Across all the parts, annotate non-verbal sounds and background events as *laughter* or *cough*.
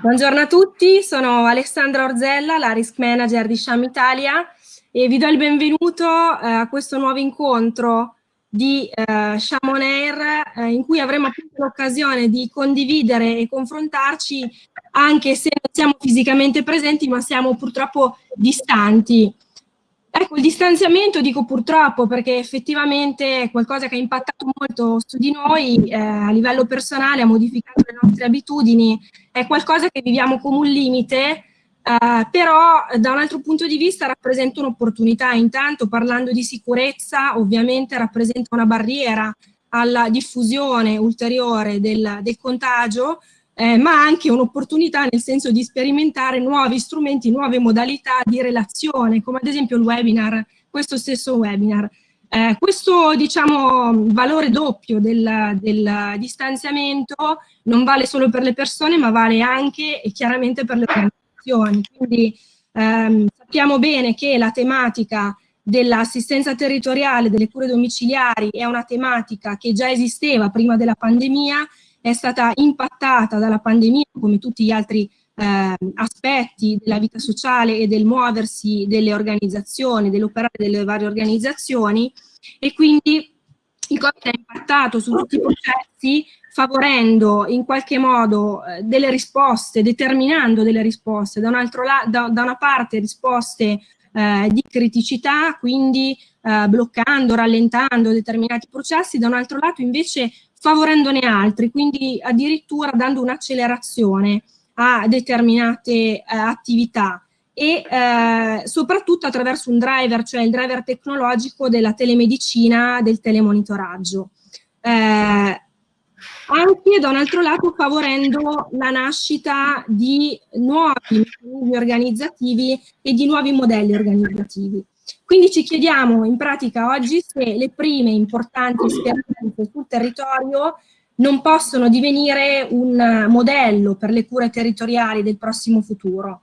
Buongiorno a tutti, sono Alessandra Orzella, la Risk Manager di Sham Italia e vi do il benvenuto eh, a questo nuovo incontro di eh, Sham On Air eh, in cui avremo l'occasione di condividere e confrontarci anche se non siamo fisicamente presenti ma siamo purtroppo distanti. Ecco, il distanziamento dico purtroppo perché effettivamente è qualcosa che ha impattato molto su di noi eh, a livello personale, ha modificato le nostre abitudini, è qualcosa che viviamo come un limite, eh, però da un altro punto di vista rappresenta un'opportunità. Intanto parlando di sicurezza ovviamente rappresenta una barriera alla diffusione ulteriore del, del contagio, eh, ma anche un'opportunità nel senso di sperimentare nuovi strumenti, nuove modalità di relazione, come ad esempio il webinar, questo stesso webinar. Eh, questo diciamo, valore doppio del, del, distanziamento non vale solo per le persone, ma vale anche e chiaramente per le organizzazioni. Quindi ehm, sappiamo bene che la tematica dell'assistenza territoriale, delle cure domiciliari è una tematica che già esisteva prima della pandemia è stata impattata dalla pandemia come tutti gli altri eh, aspetti della vita sociale e del muoversi delle organizzazioni, dell'operare delle varie organizzazioni. E quindi il Covid ha impattato su tutti i processi favorendo in qualche modo eh, delle risposte, determinando delle risposte, da, un altro da, da una parte risposte eh, di criticità, quindi eh, bloccando, rallentando determinati processi, da un altro lato invece favorendone altri, quindi addirittura dando un'accelerazione a determinate eh, attività e eh, soprattutto attraverso un driver, cioè il driver tecnologico della telemedicina, del telemonitoraggio. Eh, anche da un altro lato favorendo la nascita di nuovi meccanismi organizzativi e di nuovi modelli organizzativi. Quindi ci chiediamo in pratica oggi se le prime importanti esperienze sul territorio non possono divenire un modello per le cure territoriali del prossimo futuro.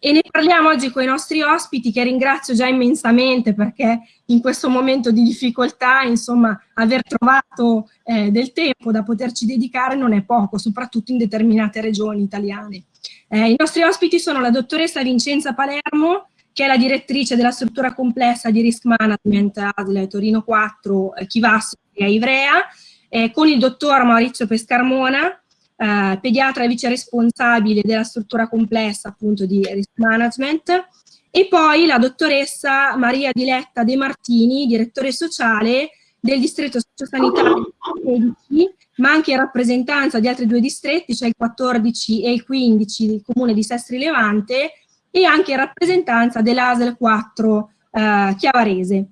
E ne parliamo oggi con i nostri ospiti che ringrazio già immensamente perché in questo momento di difficoltà, insomma, aver trovato eh, del tempo da poterci dedicare non è poco, soprattutto in determinate regioni italiane. Eh, I nostri ospiti sono la dottoressa Vincenza Palermo, che è la direttrice della struttura complessa di risk management ASL Torino 4, eh, Chivasso e Ivrea, eh, con il dottor Maurizio Pescarmona, eh, pediatra e vice responsabile della struttura complessa appunto di risk management, e poi la dottoressa Maria Diletta De Martini, direttore sociale del distretto sociosanitario 16, ma anche in rappresentanza di altri due distretti, cioè il 14 e il 15 del comune di Sestri Levante, e anche in rappresentanza dell'ASL 4 eh, Chiavarese.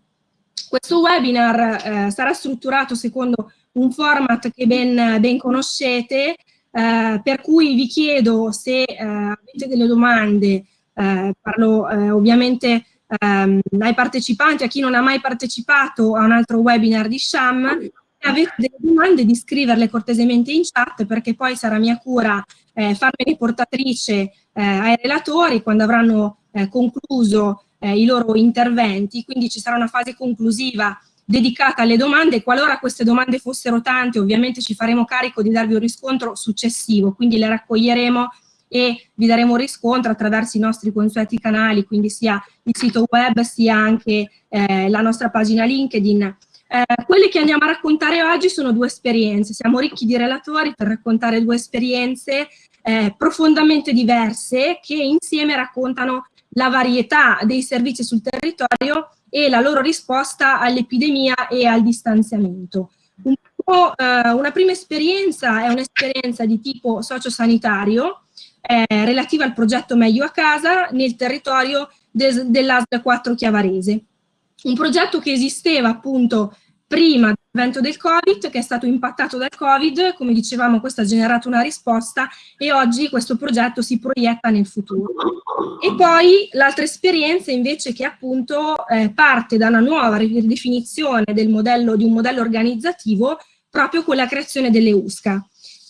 Questo webinar eh, sarà strutturato secondo un format che ben, ben conoscete, eh, per cui vi chiedo se eh, avete delle domande, eh, parlo eh, ovviamente ehm, ai partecipanti, a chi non ha mai partecipato a un altro webinar di Sham, se avete delle domande di scriverle cortesemente in chat perché poi sarà mia cura eh, farmene portatrice eh, ai relatori quando avranno eh, concluso eh, i loro interventi, quindi ci sarà una fase conclusiva dedicata alle domande, qualora queste domande fossero tante ovviamente ci faremo carico di darvi un riscontro successivo, quindi le raccoglieremo e vi daremo riscontro attraverso i nostri consueti canali, quindi sia il sito web sia anche eh, la nostra pagina LinkedIn. Eh, quelle che andiamo a raccontare oggi sono due esperienze, siamo ricchi di relatori per raccontare due esperienze eh, profondamente diverse che insieme raccontano la varietà dei servizi sul territorio e la loro risposta all'epidemia e al distanziamento. Un eh, una prima esperienza è un'esperienza di tipo sociosanitario eh, relativa al progetto Meglio a Casa nel territorio de dell'ASL 4 Chiavarese. Un progetto che esisteva appunto prima dell'evento del Covid, che è stato impattato dal Covid, come dicevamo questo ha generato una risposta e oggi questo progetto si proietta nel futuro. E poi l'altra esperienza invece che appunto eh, parte da una nuova ridefinizione del modello, di un modello organizzativo proprio con la creazione delle USCA.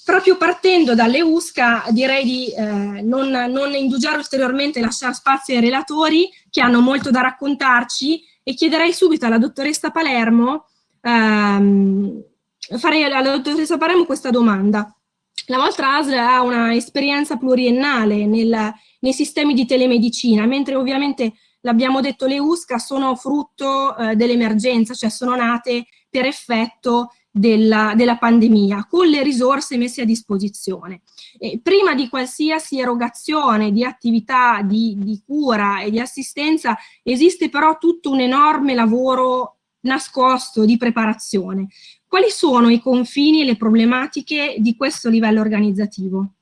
Proprio partendo dalle USCA direi di eh, non, non indugiare ulteriormente, lasciare spazio ai relatori che hanno molto da raccontarci e chiederei subito alla dottoressa Palermo ehm, farei alla dottoressa Palermo questa domanda. La vostra ASL ha una esperienza pluriennale nel, nei sistemi di telemedicina, mentre ovviamente l'abbiamo detto le USCA sono frutto eh, dell'emergenza, cioè sono nate per effetto della, della, pandemia, con le risorse messe a disposizione. E prima di qualsiasi erogazione di attività di, di cura e di assistenza esiste però tutto un enorme lavoro nascosto di preparazione. Quali sono i confini e le problematiche di questo livello organizzativo?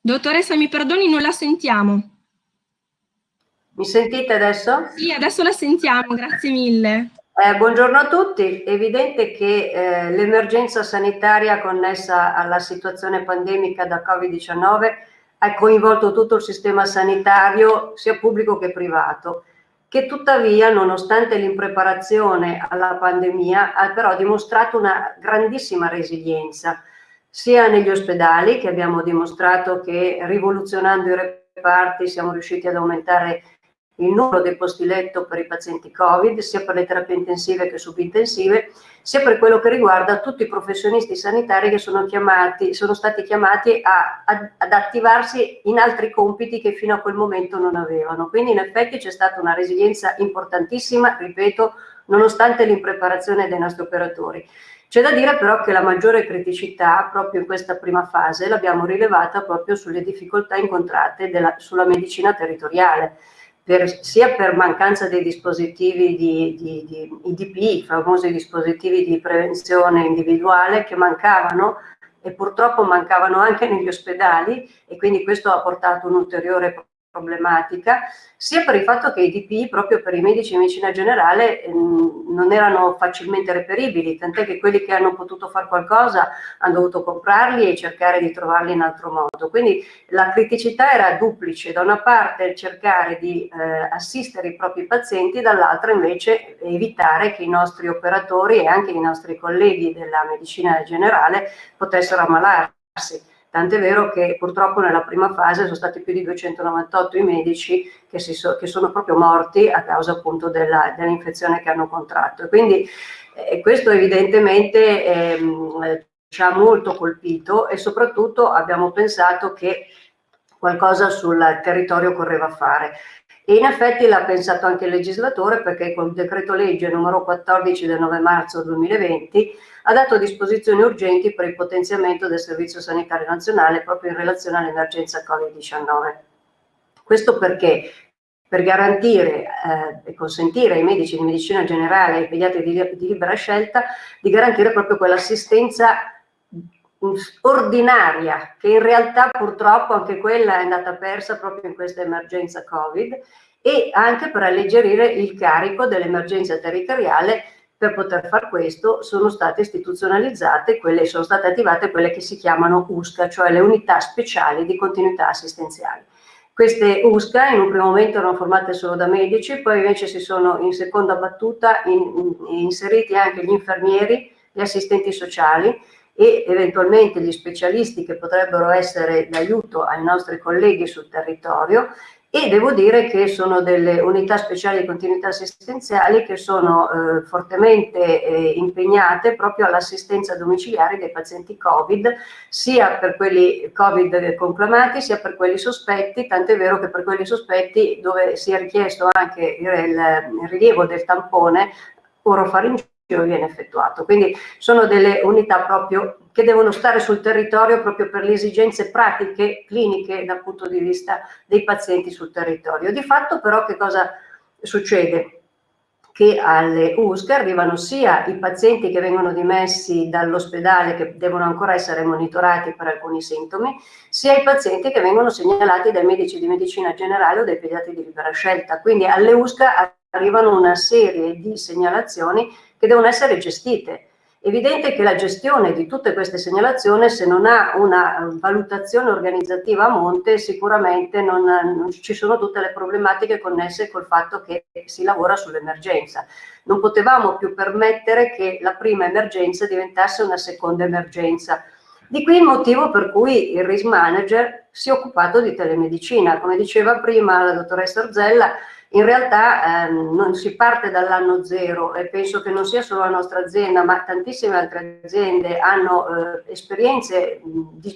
Dottoressa, mi perdoni, non la sentiamo. Mi sentite adesso? Sì, adesso la sentiamo, grazie mille. Eh, buongiorno a tutti, è evidente che eh, l'emergenza sanitaria connessa alla situazione pandemica da Covid-19 ha coinvolto tutto il sistema sanitario, sia pubblico che privato, che tuttavia, nonostante l'impreparazione alla pandemia, ha però dimostrato una grandissima resilienza, sia negli ospedali, che abbiamo dimostrato che rivoluzionando i reparti siamo riusciti ad aumentare il numero dei posti letto per i pazienti Covid, sia per le terapie intensive che subintensive, sia per quello che riguarda tutti i professionisti sanitari che sono, chiamati, sono stati chiamati a, a, ad attivarsi in altri compiti che fino a quel momento non avevano. Quindi in effetti c'è stata una resilienza importantissima, ripeto, nonostante l'impreparazione dei nostri operatori. C'è da dire però che la maggiore criticità proprio in questa prima fase l'abbiamo rilevata proprio sulle difficoltà incontrate della, sulla medicina territoriale per, sia per mancanza dei dispositivi di, di, di IDP, i famosi dispositivi di prevenzione individuale che mancavano e purtroppo mancavano anche negli ospedali e quindi questo ha portato un ulteriore problematica, sia per il fatto che i DPI proprio per i medici di medicina generale ehm, non erano facilmente reperibili, tant'è che quelli che hanno potuto fare qualcosa hanno dovuto comprarli e cercare di trovarli in altro modo. Quindi la criticità era duplice, da una parte cercare di eh, assistere i propri pazienti, dall'altra invece evitare che i nostri operatori e anche i nostri colleghi della medicina generale potessero ammalarsi Tant'è vero che purtroppo nella prima fase sono stati più di 298 i medici che, so, che sono proprio morti a causa appunto dell'infezione dell che hanno contratto. Quindi eh, questo evidentemente ehm, ci ha molto colpito e soprattutto abbiamo pensato che qualcosa sul territorio correva fare. E in effetti l'ha pensato anche il legislatore perché col decreto legge numero 14 del 9 marzo 2020 ha dato disposizioni urgenti per il potenziamento del Servizio Sanitario Nazionale proprio in relazione all'emergenza Covid-19. Questo perché per garantire eh, e consentire ai medici di medicina generale e ai pediatri di, di libera scelta di garantire proprio quell'assistenza ordinaria, che in realtà purtroppo anche quella è andata persa proprio in questa emergenza Covid, e anche per alleggerire il carico dell'emergenza territoriale per poter far questo sono state istituzionalizzate, quelle, sono state attivate quelle che si chiamano USCA, cioè le unità speciali di continuità assistenziale. Queste USCA in un primo momento erano formate solo da medici, poi invece si sono in seconda battuta in, in, inseriti anche gli infermieri, gli assistenti sociali e eventualmente gli specialisti che potrebbero essere d'aiuto ai nostri colleghi sul territorio e devo dire che sono delle unità speciali di continuità assistenziali che sono eh, fortemente eh, impegnate proprio all'assistenza domiciliare dei pazienti Covid, sia per quelli Covid conclamati sia per quelli sospetti, tant'è vero che per quelli sospetti dove si è richiesto anche il, il rilievo del tampone orofaringeo viene effettuato. Quindi sono delle unità proprio che devono stare sul territorio proprio per le esigenze pratiche, cliniche dal punto di vista dei pazienti sul territorio. Di fatto però che cosa succede? Che alle USCA arrivano sia i pazienti che vengono dimessi dall'ospedale che devono ancora essere monitorati per alcuni sintomi, sia i pazienti che vengono segnalati dai medici di medicina generale o dai pediatri di libera scelta. Quindi alle USCA arrivano una serie di segnalazioni che devono essere gestite. Evidente che la gestione di tutte queste segnalazioni, se non ha una valutazione organizzativa a monte, sicuramente non, non ci sono tutte le problematiche connesse col fatto che si lavora sull'emergenza. Non potevamo più permettere che la prima emergenza diventasse una seconda emergenza. Di qui il motivo per cui il risk manager si è occupato di telemedicina. Come diceva prima la dottoressa Orzella, in realtà ehm, non si parte dall'anno zero e penso che non sia solo la nostra azienda, ma tantissime altre aziende hanno eh, esperienze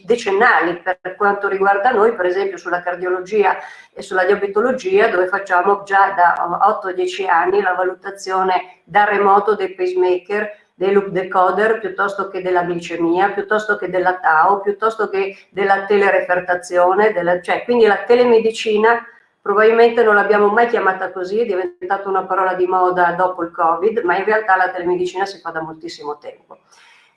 decennali per quanto riguarda noi, per esempio sulla cardiologia e sulla diabetologia, dove facciamo già da 8-10 anni la valutazione da remoto dei pacemaker, dei loop decoder, piuttosto che della glicemia, piuttosto che della TAO, piuttosto che della telerefertazione, della, cioè quindi la telemedicina probabilmente non l'abbiamo mai chiamata così, è diventata una parola di moda dopo il Covid, ma in realtà la telemedicina si fa da moltissimo tempo.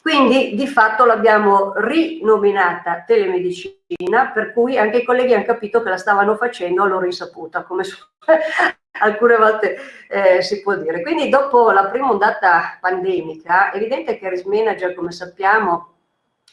Quindi di fatto l'abbiamo rinominata telemedicina, per cui anche i colleghi hanno capito che la stavano facendo a loro insaputa, come *laughs* alcune volte eh, si può dire. Quindi dopo la prima ondata pandemica, è evidente che Risk Manager, come sappiamo,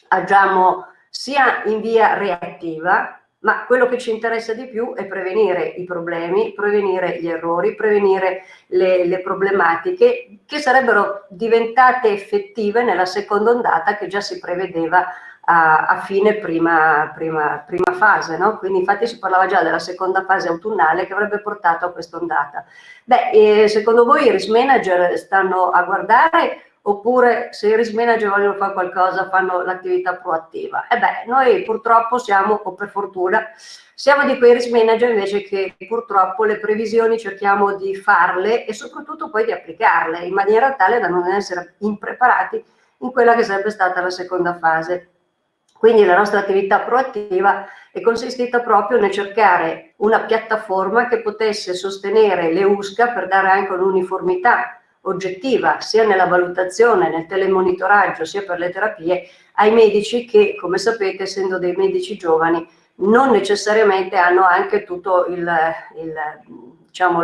agiamo sia in via reattiva, ma quello che ci interessa di più è prevenire i problemi, prevenire gli errori, prevenire le, le, problematiche che sarebbero diventate effettive nella seconda ondata che già si prevedeva a, a fine prima, prima, prima fase, no? quindi infatti si parlava già della seconda fase autunnale che avrebbe portato a questa ondata. Beh, eh, secondo voi i risk manager stanno a guardare oppure se i risk manager vogliono fare qualcosa fanno l'attività proattiva. E beh, noi purtroppo siamo, o per fortuna, siamo di quei risk manager invece che purtroppo le previsioni cerchiamo di farle e soprattutto poi di applicarle in maniera tale da non essere impreparati in quella che sarebbe stata la seconda fase. Quindi la nostra attività proattiva è consistita proprio nel cercare una piattaforma che potesse sostenere le USCA per dare anche un'uniformità oggettiva sia nella valutazione, nel telemonitoraggio, sia per le terapie, ai medici che, come sapete, essendo dei medici giovani, non necessariamente hanno anche tutto diciamo,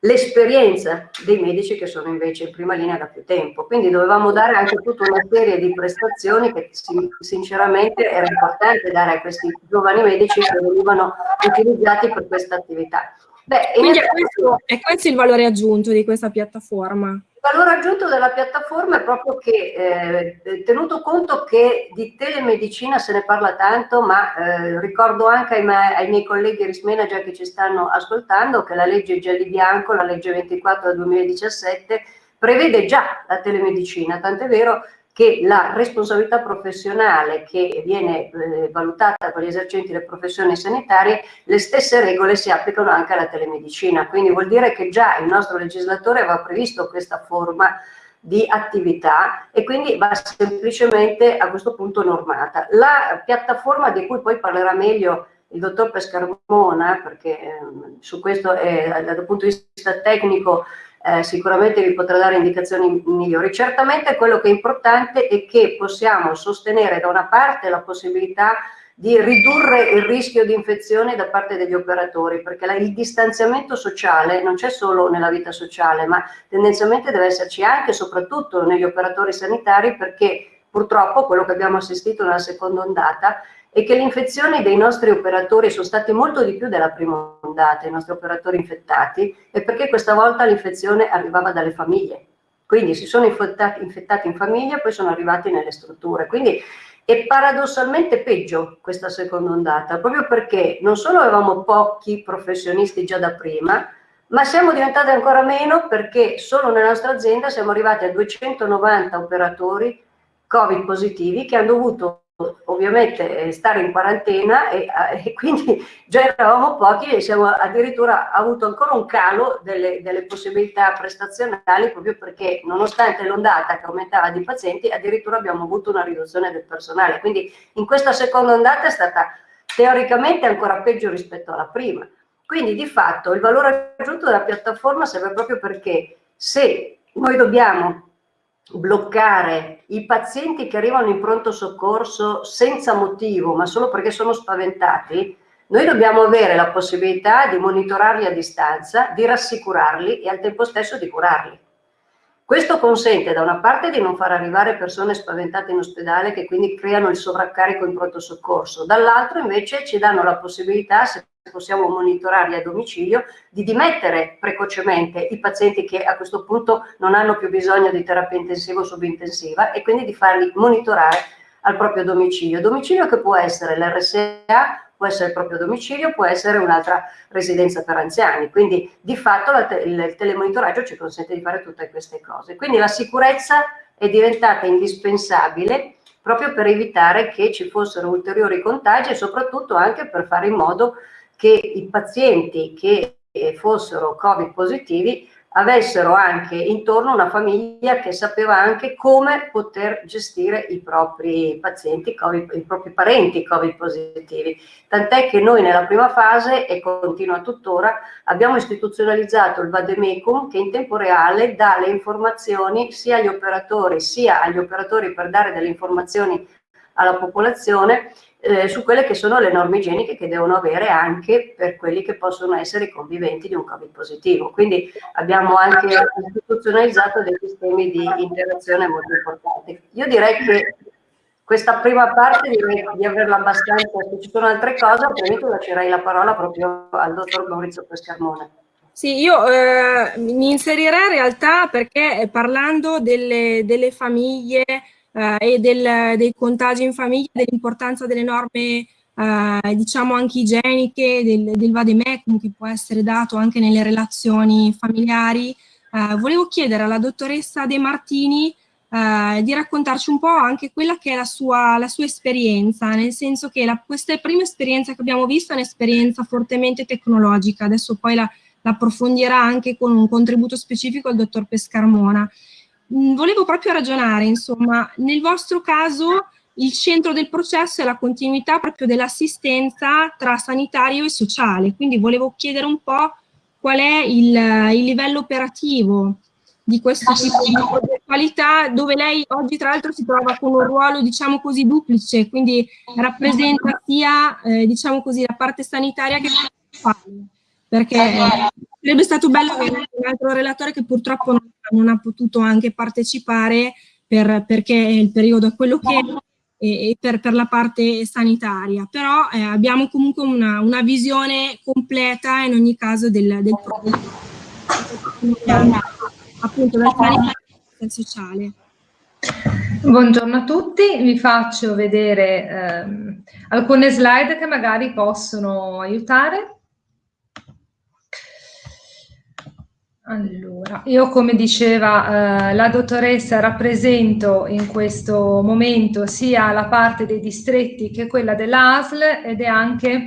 l'esperienza dei medici che sono invece in prima linea da più tempo. Quindi dovevamo dare anche tutta una serie di prestazioni che sinceramente era importante dare a questi giovani medici che venivano utilizzati per questa attività. Beh, Quindi è questo, è questo, il valore aggiunto di questa piattaforma? Il valore aggiunto della piattaforma è proprio che, eh, tenuto conto che di telemedicina se ne parla tanto, ma eh, ricordo anche ai, ai, miei colleghi risk manager che ci stanno ascoltando che la legge Gelli Bianco, la legge 24 del 2017, prevede già la telemedicina, tant'è vero che la responsabilità professionale che viene eh, valutata per gli esercenti delle professioni sanitarie, le stesse regole si applicano anche alla telemedicina, quindi vuol dire che già il nostro legislatore aveva previsto questa forma di attività e quindi va semplicemente a questo punto normata. La piattaforma di cui poi parlerà meglio il dottor Pescarmona, perché eh, su questo è, dal punto di vista tecnico eh, sicuramente vi potrà dare indicazioni migliori. Certamente quello che è importante è che possiamo sostenere da una parte la possibilità di ridurre il rischio di infezione da parte degli operatori, perché la, il distanziamento sociale non c'è solo nella vita sociale, ma tendenzialmente deve esserci anche e soprattutto negli operatori sanitari, perché purtroppo quello che abbiamo assistito nella seconda ondata e che le infezioni dei nostri operatori sono state molto di più della prima ondata, i nostri operatori infettati, e perché questa volta l'infezione arrivava dalle famiglie. Quindi si sono infettati, infettati in famiglia e poi sono arrivati nelle strutture. Quindi è paradossalmente peggio questa seconda ondata, proprio perché non solo avevamo pochi professionisti già da prima, ma siamo diventati ancora meno perché solo nella nostra azienda siamo arrivati a 290 operatori Covid positivi che hanno dovuto ovviamente eh, stare in quarantena e, *laughs* e, quindi già eravamo pochi e siamo addirittura avuto ancora un calo delle, delle possibilità prestazionali proprio perché nonostante l'ondata che aumentava di pazienti addirittura abbiamo avuto una riduzione del personale. Quindi in questa seconda ondata è stata teoricamente ancora peggio rispetto alla prima. Quindi di fatto il valore aggiunto della piattaforma serve proprio perché se noi dobbiamo bloccare i pazienti che arrivano in pronto soccorso senza motivo, ma solo perché sono spaventati, noi dobbiamo avere la possibilità di monitorarli a distanza, di rassicurarli e al tempo stesso di curarli. Questo consente da una parte di non far arrivare persone spaventate in ospedale che quindi creano il sovraccarico in pronto soccorso, dall'altro invece ci danno la possibilità, se possiamo monitorarli a domicilio, di dimettere precocemente i pazienti che a questo punto non hanno più bisogno di terapia intensiva o subintensiva e quindi di farli monitorare al proprio domicilio. Domicilio che può essere l'RSA può essere il proprio domicilio, può essere un'altra residenza per anziani. Quindi di fatto il telemonitoraggio ci consente di fare tutte queste cose. Quindi la sicurezza è diventata indispensabile proprio per evitare che ci fossero ulteriori contagi e soprattutto anche per fare in modo che i pazienti che fossero Covid positivi avessero anche intorno una famiglia che sapeva anche come poter gestire i propri pazienti, COVID, i propri parenti Covid positivi. Tant'è che noi nella prima fase, e continua tuttora, abbiamo istituzionalizzato il Vademecum che in tempo reale dà le informazioni sia agli operatori, sia agli operatori per dare delle informazioni alla popolazione eh, su quelle che sono le norme igieniche che devono avere anche per quelli che possono essere i conviventi di un Covid positivo. Quindi abbiamo anche istituzionalizzato dei sistemi di interazione molto importanti. Io direi che questa prima parte direi di averla abbastanza, se ci sono altre cose, altrimenti lascerei la parola proprio al dottor Maurizio Pescarmone. Sì, io eh, mi inserirei in realtà perché eh, parlando delle, delle famiglie eh, e del, dei contagi in famiglia, dell'importanza delle norme eh, diciamo anche igieniche, del, del vademecum che può essere dato anche nelle relazioni familiari. Eh, volevo chiedere alla dottoressa De Martini eh, di raccontarci un po' anche quella che è la sua, la sua esperienza, nel senso che la, questa prima esperienza che abbiamo visto è un'esperienza fortemente tecnologica, adesso poi la, approfondirà anche con un contributo specifico il dottor Pescarmona. Mm, volevo proprio ragionare, insomma, nel vostro caso il centro del processo è la continuità proprio dell'assistenza tra sanitario e sociale, quindi volevo chiedere un po' qual è il, il livello operativo di questo tipo di qualità, dove lei oggi tra l'altro si trova con un ruolo, diciamo così, duplice, quindi rappresenta sia, eh, diciamo così, la parte sanitaria che la sociale, perché sarebbe stato bello avere un altro relatore che purtroppo non non ha potuto anche partecipare per, perché il periodo è quello che è e, per, per, la parte sanitaria, però eh, abbiamo comunque una, una, visione completa in ogni caso del, del problema, appunto dal sanitario e sociale. Buongiorno a tutti, vi faccio vedere ehm, alcune slide che magari possono aiutare. Allora, io come diceva eh, la dottoressa rappresento in questo momento sia la parte dei distretti che quella dell'ASL ed è anche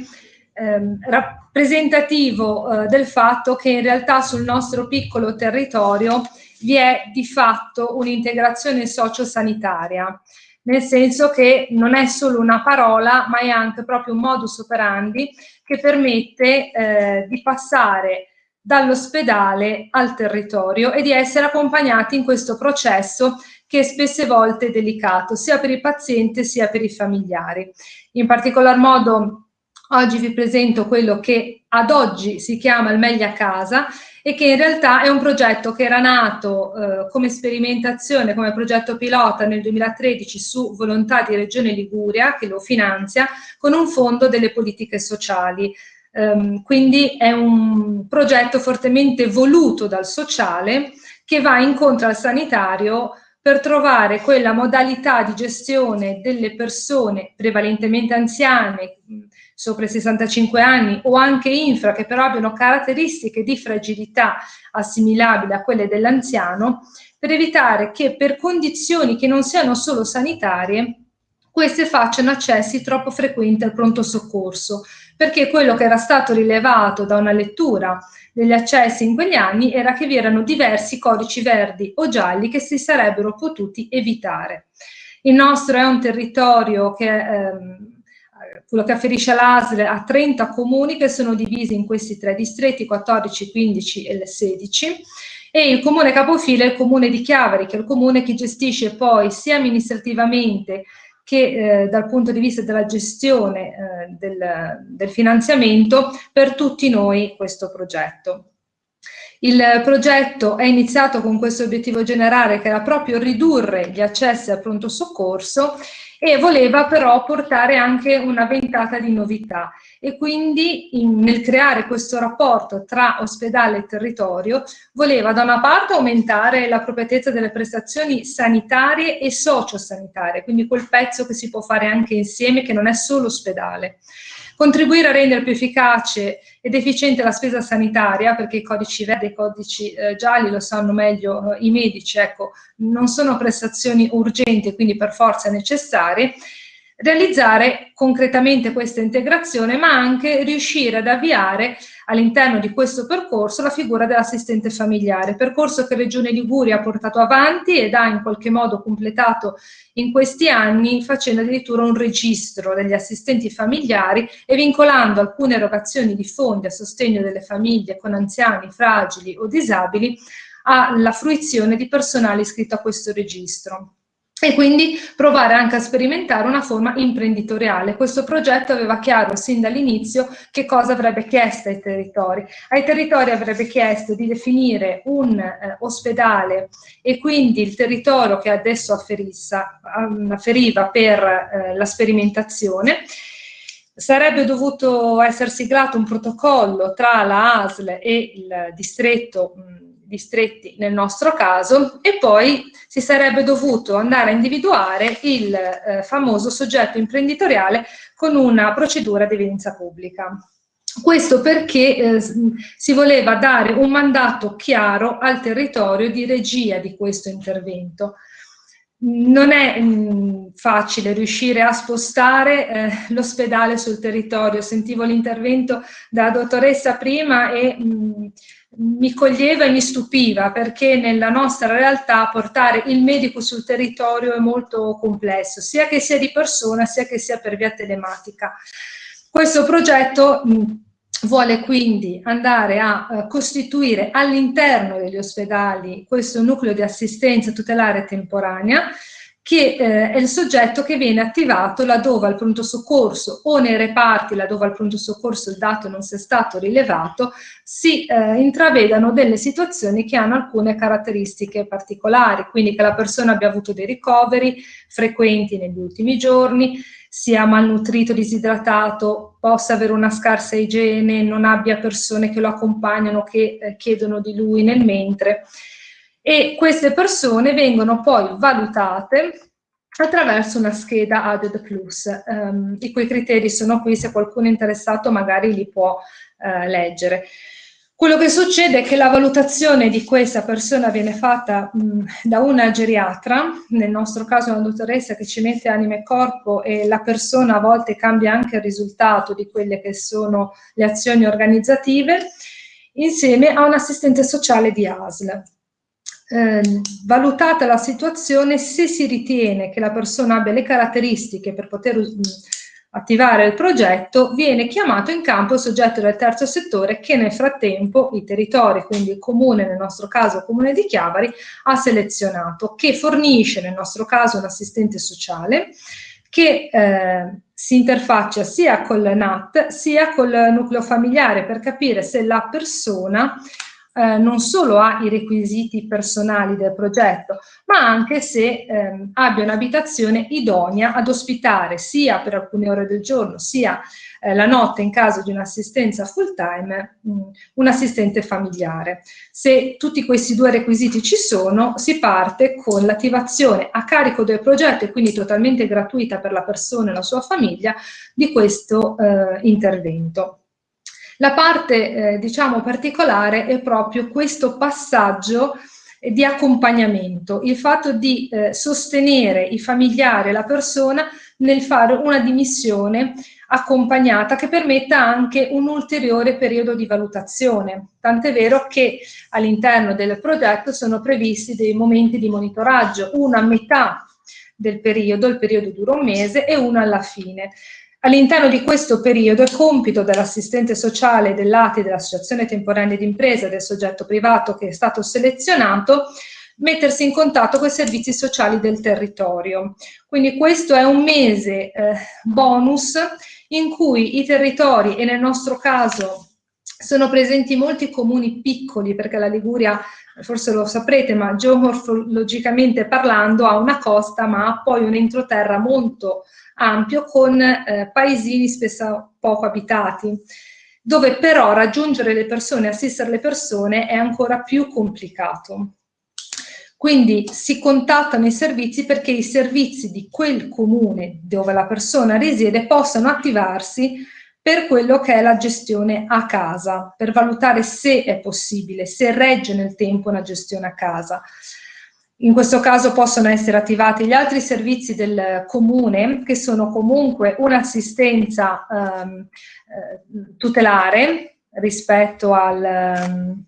eh, rappresentativo eh, del fatto che in realtà sul nostro piccolo territorio vi è di fatto un'integrazione sociosanitaria, nel senso che non è solo una parola ma è anche proprio un modus operandi che permette eh, di passare dall'ospedale al territorio e di essere accompagnati in questo processo che spesse volte è delicato sia per il paziente sia per i familiari. In particolar modo oggi vi presento quello che ad oggi si chiama il Meglio a Casa e che in realtà è un progetto che era nato eh, come sperimentazione, come progetto pilota nel 2013 su volontà di Regione Liguria, che lo finanzia, con un fondo delle politiche sociali. Um, quindi è un progetto fortemente voluto dal sociale che va incontro al sanitario per trovare quella modalità di gestione delle persone prevalentemente anziane, sopra i 65 anni o anche infra, che però abbiano caratteristiche di fragilità assimilabili a quelle dell'anziano, per evitare che per condizioni che non siano solo sanitarie, queste facciano accessi troppo frequenti al pronto soccorso, perché quello che era stato rilevato da una lettura degli accessi in quegli anni era che vi erano diversi codici verdi o gialli che si sarebbero potuti evitare. Il nostro è un territorio che, ehm, quello che afferisce all'ASL, ha 30 comuni che sono divisi in questi tre distretti, 14, 15 e 16, e il comune capofila è il comune di Chiavari, che è il comune che gestisce poi sia amministrativamente che eh, dal punto di vista della gestione eh, del, del finanziamento per tutti noi questo progetto. Il progetto è iniziato con questo obiettivo generale che era proprio ridurre gli accessi al pronto soccorso e voleva però portare anche una ventata di novità e quindi in, nel creare questo rapporto tra ospedale e territorio voleva da una parte aumentare l'appropriatezza delle prestazioni sanitarie e sociosanitarie, quindi quel pezzo che si può fare anche insieme che non è solo ospedale. contribuire a rendere più efficace ed efficiente la spesa sanitaria, perché i codici verdi e i codici eh, gialli lo sanno meglio eh, i medici, ecco, non sono prestazioni urgenti, quindi per forza necessarie, realizzare concretamente questa integrazione, ma anche riuscire ad avviare all'interno di questo percorso la figura dell'assistente familiare, percorso che Regione Liguria ha portato avanti ed ha in qualche modo completato in questi anni facendo addirittura un registro degli assistenti familiari e vincolando alcune erogazioni di fondi a sostegno delle famiglie con anziani, fragili o disabili alla fruizione di personale iscritto a questo registro e quindi provare anche a sperimentare una forma imprenditoriale. Questo progetto aveva chiaro sin dall'inizio che cosa avrebbe chiesto ai territori. Ai territori avrebbe chiesto di definire un eh, ospedale e quindi il territorio che adesso afferissa, afferiva per eh, la sperimentazione, sarebbe dovuto essere siglato un protocollo tra la ASL e il distretto mh, distretti nel nostro caso e poi si sarebbe dovuto andare a individuare il eh, famoso soggetto imprenditoriale con una procedura di evidenza pubblica. Questo perché eh, si voleva dare un mandato chiaro al territorio di regia di questo intervento. Non è mh, mm, facile riuscire a spostare eh, l'ospedale sul territorio. Sentivo l'intervento della dottoressa prima e mh, mm, mi coglieva e mi stupiva perché nella nostra realtà portare il medico sul territorio è molto complesso, sia che sia di persona sia che sia per via telematica. Questo progetto mh, vuole quindi andare a uh, costituire all'interno degli ospedali questo nucleo di assistenza tutelare temporanea che eh, è il soggetto che viene attivato laddove al pronto soccorso o nei reparti laddove al pronto soccorso il dato non sia stato rilevato si eh, intravedano delle situazioni che hanno alcune caratteristiche particolari, quindi che la persona abbia avuto dei ricoveri frequenti negli ultimi giorni, sia malnutrito, disidratato, possa avere una scarsa igiene, non abbia persone che lo accompagnano, che eh, chiedono di lui nel mentre e queste persone vengono poi valutate attraverso una scheda ADED Plus, um, i cui criteri sono qui, se qualcuno è interessato magari li può uh, leggere. Quello che succede è che la valutazione di questa persona viene fatta mh, da una geriatra, nel nostro caso una dottoressa che ci mette anima e corpo e la persona a volte cambia anche il risultato di quelle che sono le azioni organizzative, insieme a un assistente sociale di ASL eh, valutata la situazione, se si ritiene che la persona abbia le caratteristiche per poter mm, attivare il progetto, viene chiamato in campo il soggetto del terzo settore che nel frattempo i territori, quindi il comune, nel nostro caso il comune di Chiavari, ha selezionato, che fornisce nel nostro caso un assistente sociale che eh, si interfaccia sia col NAT sia col nucleo familiare per capire se la persona eh, non solo ha i requisiti personali del progetto, ma anche se ehm, abbia un'abitazione idonea ad ospitare sia per alcune ore del giorno, sia eh, la notte in caso di un'assistenza full time, mh, un assistente familiare. Se tutti questi due requisiti ci sono, si parte con l'attivazione a carico del progetto e quindi totalmente gratuita per la persona e la sua famiglia di questo eh, intervento. La parte, eh, diciamo, particolare è proprio questo passaggio di accompagnamento, il fatto di eh, sostenere i familiari e la persona nel fare una dimissione accompagnata che permetta anche un ulteriore periodo di valutazione. Tant'è vero che all'interno del progetto sono previsti dei momenti di monitoraggio, uno a metà del periodo, il periodo dura un mese, e uno alla fine. All'interno di questo periodo è compito dell'assistente sociale dell'ATI, dell'Associazione Temporanea d'Impresa del soggetto privato che è stato selezionato, mettersi in contatto con i servizi sociali del territorio. Quindi questo è un mese eh, bonus in cui i territori, e nel nostro caso sono presenti molti comuni piccoli, perché la Liguria, forse lo saprete, ma geomorfologicamente parlando ha una costa, ma ha poi un entroterra molto ampio con eh, paesini spesso poco abitati, dove però raggiungere le persone, assistere le persone è ancora più complicato. Quindi si contattano i servizi perché i servizi di quel comune dove la persona risiede possano attivarsi per quello che è la gestione a casa, per valutare se è possibile, se regge nel tempo una gestione a casa. In questo caso possono essere attivati gli altri servizi del comune che sono comunque un'assistenza eh, tutelare rispetto al... Ehm,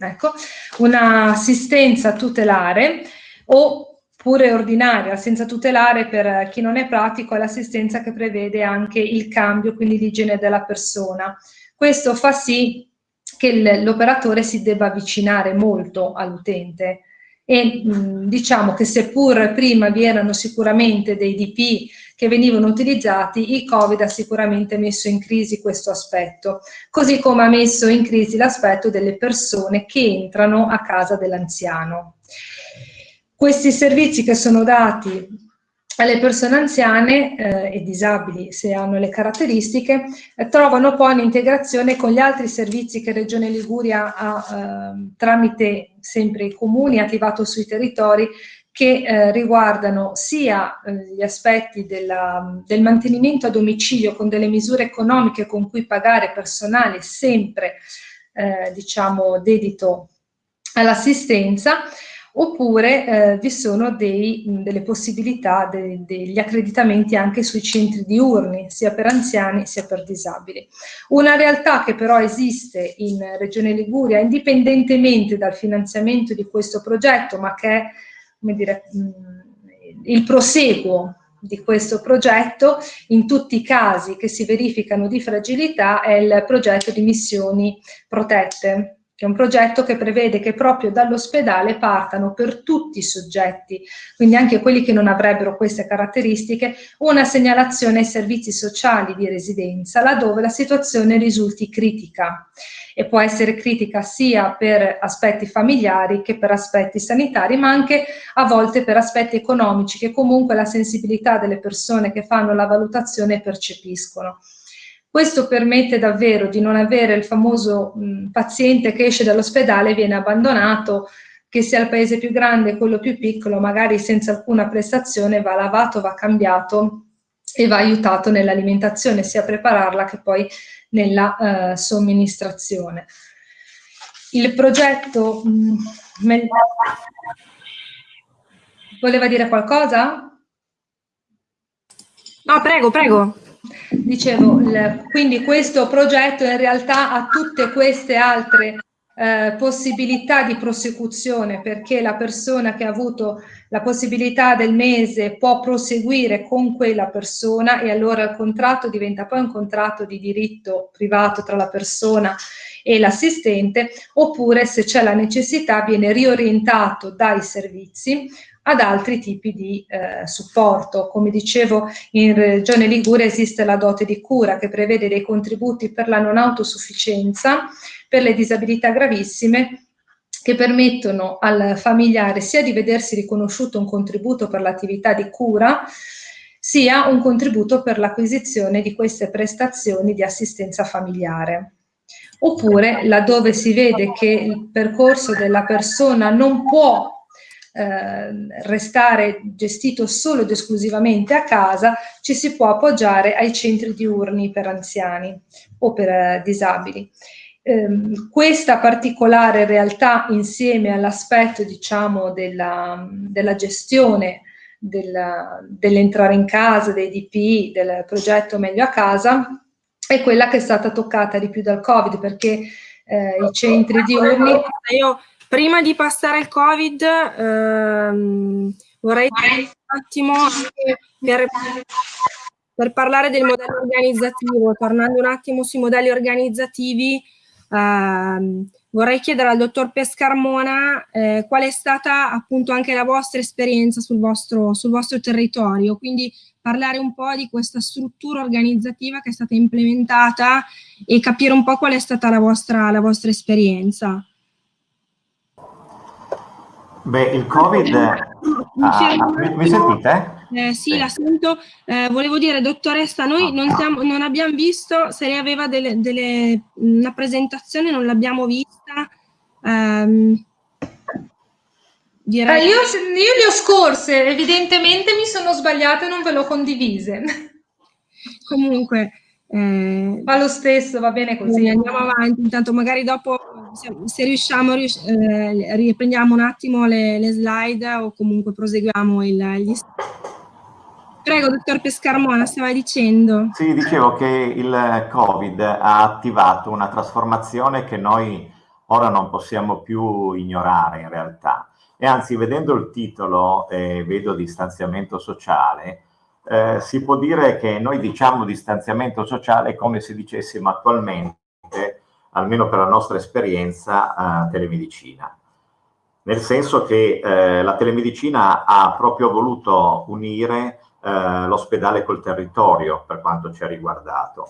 ecco, un'assistenza tutelare oppure ordinaria, senza tutelare per chi non è pratico è l'assistenza che prevede anche il cambio, quindi l'igiene della persona. Questo fa sì che l'operatore si debba avvicinare molto all'utente e diciamo che seppur prima vi erano sicuramente dei DP che venivano utilizzati, il Covid ha sicuramente messo in crisi questo aspetto, così come ha messo in crisi l'aspetto delle persone che entrano a casa dell'anziano. Questi servizi che sono dati le persone anziane eh, e disabili, se hanno le caratteristiche, eh, trovano poi un'integrazione con gli altri servizi che Regione Liguria ha eh, tramite sempre i comuni attivato sui territori che eh, riguardano sia eh, gli aspetti della, del mantenimento a domicilio con delle misure economiche con cui pagare personale sempre eh, diciamo dedito all'assistenza oppure eh, vi sono dei, delle possibilità, de, degli accreditamenti anche sui centri diurni, sia per anziani sia per disabili. Una realtà che però esiste in Regione Liguria, indipendentemente dal finanziamento di questo progetto, ma che è dire, il proseguo di questo progetto, in tutti i casi che si verificano di fragilità, è il progetto di missioni protette che è un progetto che prevede che proprio dall'ospedale partano per tutti i soggetti, quindi anche quelli che non avrebbero queste caratteristiche, una segnalazione ai servizi sociali di residenza, laddove la situazione risulti critica e può essere critica sia per aspetti familiari che per aspetti sanitari, ma anche a volte per aspetti economici che comunque la sensibilità delle persone che fanno la valutazione percepiscono. Questo permette davvero di non avere il famoso mh, paziente che esce dall'ospedale e viene abbandonato, che sia il paese più grande, quello più piccolo, magari senza alcuna prestazione, va lavato, va cambiato e va aiutato nell'alimentazione, sia a prepararla che poi nella eh, somministrazione. Il progetto... Mh, voleva dire qualcosa? No, prego, prego. Dicevo, quindi questo progetto in realtà ha tutte queste altre eh, possibilità di prosecuzione perché la persona che ha avuto la possibilità del mese può proseguire con quella persona e allora il contratto diventa poi un contratto di diritto privato tra la persona e l'assistente oppure se c'è la necessità viene riorientato dai servizi ad altri tipi di eh, supporto. Come dicevo, in Regione Liguria esiste la dote di cura che prevede dei contributi per la non autosufficienza, per le disabilità gravissime, che permettono al familiare sia di vedersi riconosciuto un contributo per l'attività di cura, sia un contributo per l'acquisizione di queste prestazioni di assistenza familiare. Oppure laddove si vede che il percorso della persona non può eh, restare gestito solo ed esclusivamente a casa, ci si può appoggiare ai centri diurni per anziani o per eh, disabili. Eh, questa particolare realtà insieme all'aspetto diciamo della, della gestione dell'entrare in casa, dei DPI, del progetto Meglio a Casa, è quella che è stata toccata di più dal Covid perché eh, i centri diurni... Io Prima di passare al Covid, ehm, vorrei un attimo per, per, parlare del modello organizzativo, tornando un attimo sui modelli organizzativi, ehm, vorrei chiedere al dottor Pescarmona eh, qual è stata appunto anche la vostra esperienza sul vostro, sul vostro territorio, quindi parlare un po' di questa struttura organizzativa che è stata implementata e capire un po' qual è stata la vostra, la vostra esperienza. Beh, il Covid... Ah, mi, mi, sentite? Eh, sì, sì, la sento. Eh, volevo dire, dottoressa, noi non, siamo, non abbiamo visto se lei aveva delle, delle, una presentazione, non l'abbiamo vista. Um, direi... eh, io, io le ho scorse, evidentemente mi sono sbagliate e non ve l'ho condivise. Comunque, Eh, Fa lo stesso, va bene così. Andiamo avanti, intanto magari dopo se, se riusciamo eh, riprendiamo un attimo le, le, slide o comunque proseguiamo il, gli Prego, dottor Pescarmona, stava dicendo. Sì, dicevo che il Covid ha attivato una trasformazione che noi ora non possiamo più ignorare in realtà. E anzi, vedendo il titolo, eh, vedo distanziamento sociale, eh, si può dire che noi diciamo distanziamento sociale come se dicessimo attualmente, almeno per la nostra esperienza, eh, telemedicina. Nel senso che eh, la telemedicina ha proprio voluto unire eh, l'ospedale col territorio per quanto ci ha riguardato.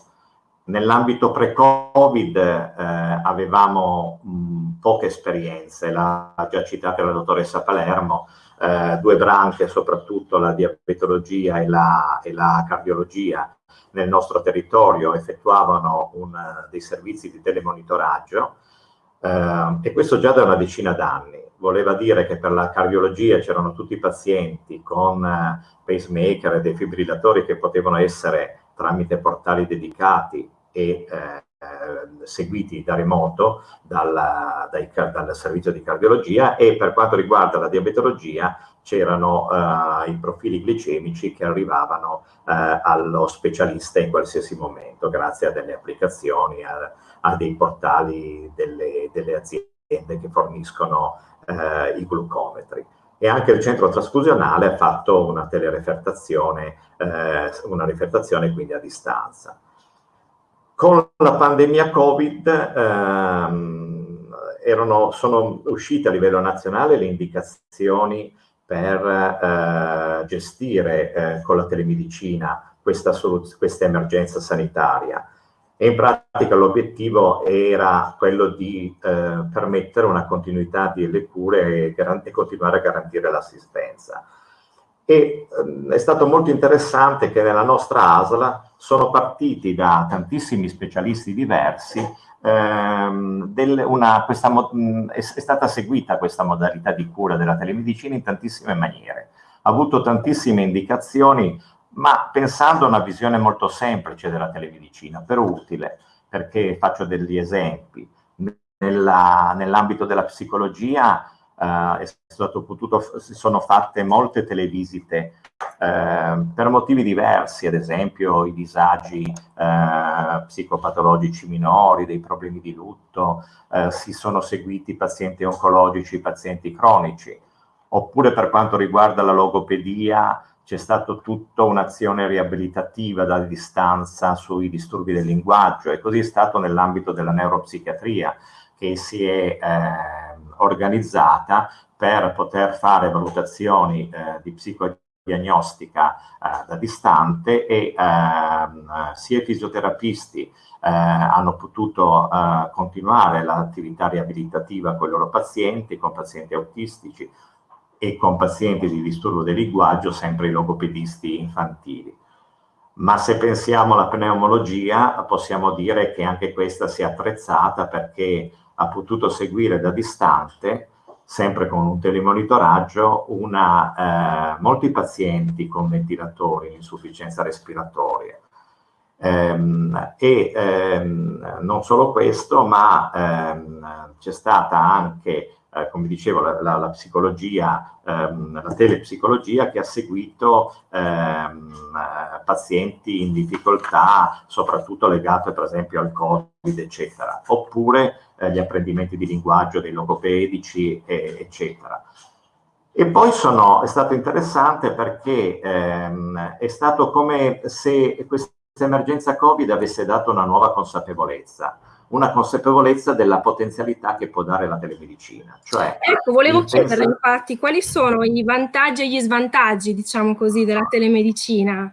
Nell'ambito pre-Covid eh, avevamo mh, poche esperienze, l'ha già citata la dottoressa Palermo, eh, due branche, soprattutto la diabetologia e la, e la cardiologia, nel nostro territorio effettuavano un, dei servizi di telemonitoraggio eh, e questo già da una decina d'anni. Voleva dire che per la cardiologia c'erano tutti i pazienti con eh, pacemaker e defibrillatori che potevano essere tramite portali dedicati e eh, seguiti da remoto dal, dai, dal, servizio di cardiologia e per quanto riguarda la diabetologia c'erano uh, i profili glicemici che arrivavano uh, allo specialista in qualsiasi momento grazie a delle applicazioni, a, a dei portali delle, delle, aziende che forniscono uh, i glucometri e anche il centro trasfusionale ha fatto una telerefertazione, una refertazione quindi a distanza. Con la pandemia Covid ehm, erano, sono uscite a livello nazionale le indicazioni per eh, gestire eh, con la telemedicina questa, questa emergenza sanitaria e in pratica l'obiettivo era quello di eh, permettere una continuità delle cure e, e continuare a garantire l'assistenza. E ehm, è stato molto interessante che nella nostra ASLA sono partiti da tantissimi specialisti diversi, ehm, una, questa, è, è, stata seguita questa modalità di cura della telemedicina in tantissime maniere. Ha avuto tantissime indicazioni, ma pensando a una visione molto semplice della telemedicina, però utile, perché faccio degli esempi. Nell'ambito della psicologia si sono fatte molte televisite uh, per motivi diversi, ad esempio i disagi uh, psicopatologici minori, dei problemi di lutto, si sono seguiti pazienti oncologici, pazienti cronici, oppure per quanto riguarda la logopedia c'è stata tutta un'azione riabilitativa da distanza sui disturbi del linguaggio e così è stato nell'ambito della neuropsichiatria che si è organizzata per poter fare valutazioni eh, di psicodiagnostica eh, da distante e ehm, sia i fisioterapisti eh, hanno potuto eh, continuare l'attività riabilitativa con i loro pazienti, con pazienti autistici e con pazienti di disturbo del linguaggio, sempre i logopedisti infantili. Ma se pensiamo alla pneumologia, possiamo dire che anche questa si è attrezzata perché ha potuto seguire da distante, sempre con un telemonitoraggio, una, eh, molti pazienti con ventilatori in insufficienza respiratoria. Ehm, e ehm, non solo questo, ma ehm, c'è stata anche eh, come dicevo, la, la, la psicologia, ehm, la telepsicologia che ha seguito ehm, pazienti in difficoltà, soprattutto legate per esempio al Covid, eccetera, oppure eh, gli apprendimenti di linguaggio dei logopedici, eh, eccetera. E poi sono, è stato interessante perché ehm, è stato come se questa emergenza Covid avesse dato una nuova consapevolezza una consapevolezza della potenzialità che può dare la telemedicina. Cioè, ecco, volevo chiederle pensa... infatti quali sono i vantaggi e gli svantaggi, diciamo così, della telemedicina,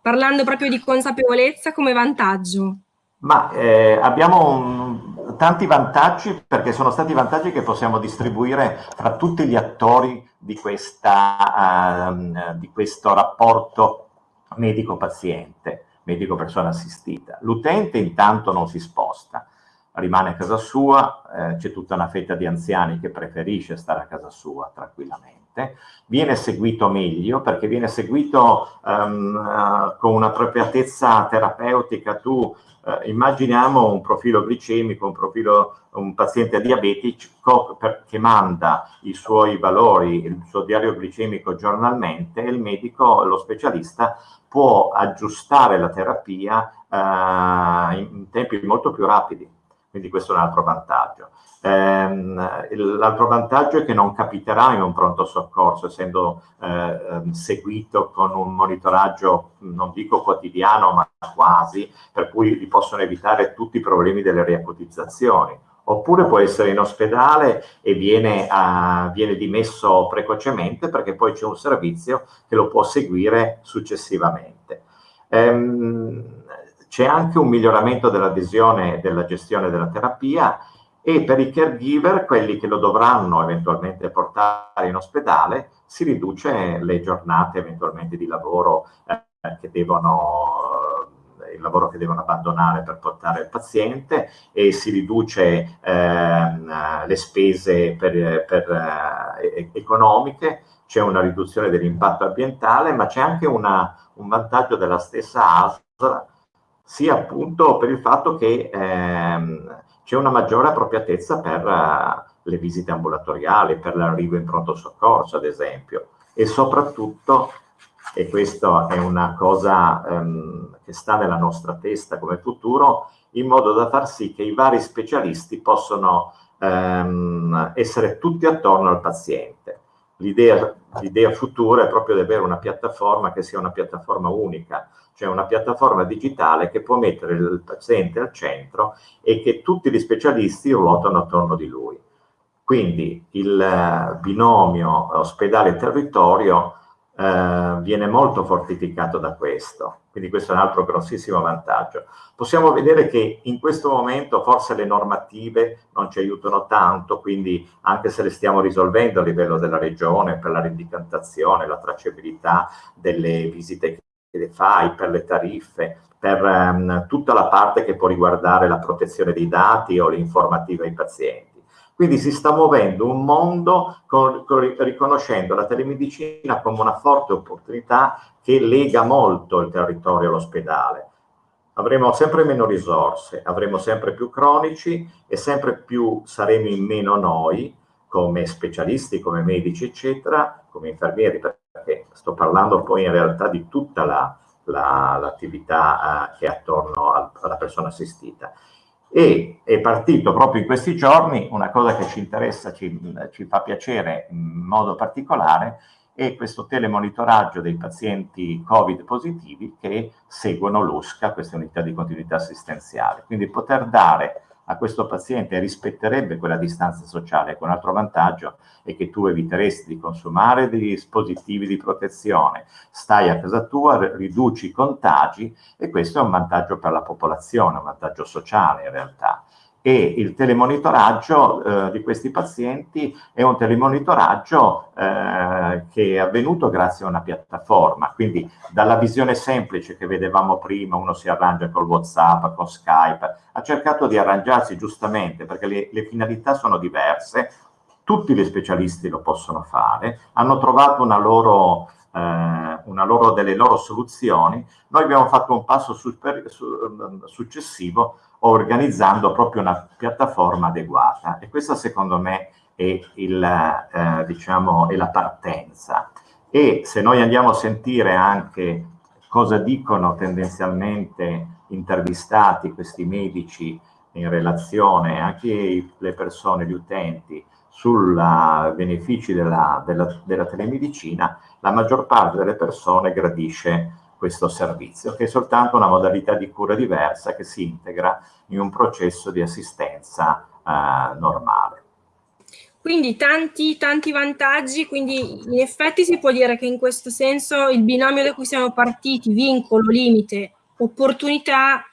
parlando proprio di consapevolezza come vantaggio. Ma eh, abbiamo un, tanti vantaggi perché sono stati vantaggi che possiamo distribuire fra tutti gli attori di, questa, uh, di questo rapporto medico-paziente medico-persona assistita. L'utente intanto non si sposta, rimane a casa sua, eh, c'è tutta una fetta di anziani che preferisce stare a casa sua tranquillamente, viene seguito meglio perché viene seguito um, uh, con un'appropriatezza terapeutica, tu uh, immaginiamo un profilo glicemico, un, profilo, un paziente diabetico che manda i suoi valori, il suo diario glicemico giornalmente e il medico, lo specialista, può aggiustare la terapia uh, in tempi molto più rapidi quindi questo è un altro vantaggio. Ehm, l'altro vantaggio è che non capiterà in un pronto soccorso, essendo eh, ehm, seguito con un monitoraggio, non dico quotidiano, ma quasi, per cui gli possono evitare tutti i problemi delle riacutizzazioni. Oppure può essere in ospedale e viene, uh, viene dimesso precocemente perché poi c'è un servizio che lo può seguire successivamente. Ehm, c'è anche un miglioramento dell'adesione e della gestione della terapia e per i caregiver, quelli che lo dovranno eventualmente portare in ospedale, si riduce le giornate eventualmente di lavoro eh, che devono eh, il lavoro che devono abbandonare per portare il paziente e si riduce eh, le spese per, per, eh, economiche, c'è una riduzione dell'impatto ambientale, ma c'è anche una, un vantaggio della stessa ASL sia appunto per il fatto che ehm, c'è una maggiore appropriatezza per uh, le visite ambulatoriali, per l'arrivo in pronto soccorso, ad esempio, e soprattutto, e questa è una cosa um, che sta nella nostra testa come futuro, in modo da far sì che i vari specialisti possano um, essere tutti attorno al paziente. L'idea futura è proprio di avere una piattaforma che sia una piattaforma unica, cioè una piattaforma digitale che può mettere il paziente al centro e che tutti gli specialisti ruotano attorno di lui. Quindi il eh, binomio ospedale-territorio eh, viene molto fortificato da questo, quindi questo è un altro grossissimo vantaggio. Possiamo vedere che in questo momento forse le normative non ci aiutano tanto, quindi anche se le stiamo risolvendo a livello della regione per la rendicantazione, la tracciabilità delle visite le fai, per le tariffe, per um, tutta la parte che può riguardare la protezione dei dati o l'informativa ai pazienti. Quindi si sta muovendo un mondo con, con, riconoscendo la telemedicina come una forte opportunità che lega molto il territorio all'ospedale. Avremo sempre meno risorse, avremo sempre più cronici e sempre più saremo in meno noi come specialisti, come medici, eccetera, come infermieri, perché sto parlando poi in realtà di tutta l'attività la, la, uh, che è attorno al, alla persona assistita. E è partito proprio in questi giorni una cosa che ci interessa, ci, ci fa piacere in modo particolare, è questo telemonitoraggio dei pazienti Covid positivi che seguono l'USCA, questa unità di continuità assistenziale. Quindi poter dare a questo paziente rispetterebbe quella distanza sociale, un altro vantaggio è che tu eviteresti di consumare dei dispositivi di protezione, stai a casa tua, riduci i contagi e questo è un vantaggio per la popolazione, un vantaggio sociale in realtà e il telemonitoraggio eh, di questi pazienti è un telemonitoraggio eh, che è avvenuto grazie a una piattaforma, quindi dalla visione semplice che vedevamo prima, uno si arrangia con Whatsapp, con Skype, ha cercato di arrangiarsi giustamente perché le, le finalità sono diverse, tutti gli specialisti lo possono fare, hanno trovato una loro loro, delle loro soluzioni, noi abbiamo fatto un passo super, su, successivo organizzando proprio una piattaforma adeguata e questa secondo me è, il, eh, diciamo, è la partenza. E se noi andiamo a sentire anche cosa dicono tendenzialmente intervistati questi medici in relazione anche le persone, gli utenti, sui benefici della, della, della telemedicina, la maggior parte delle persone gradisce questo servizio, che è soltanto una modalità di cura diversa che si integra in un processo di assistenza eh, normale. Quindi tanti, tanti vantaggi, quindi in effetti si può dire che in questo senso il binomio da cui siamo partiti, vincolo, limite, opportunità,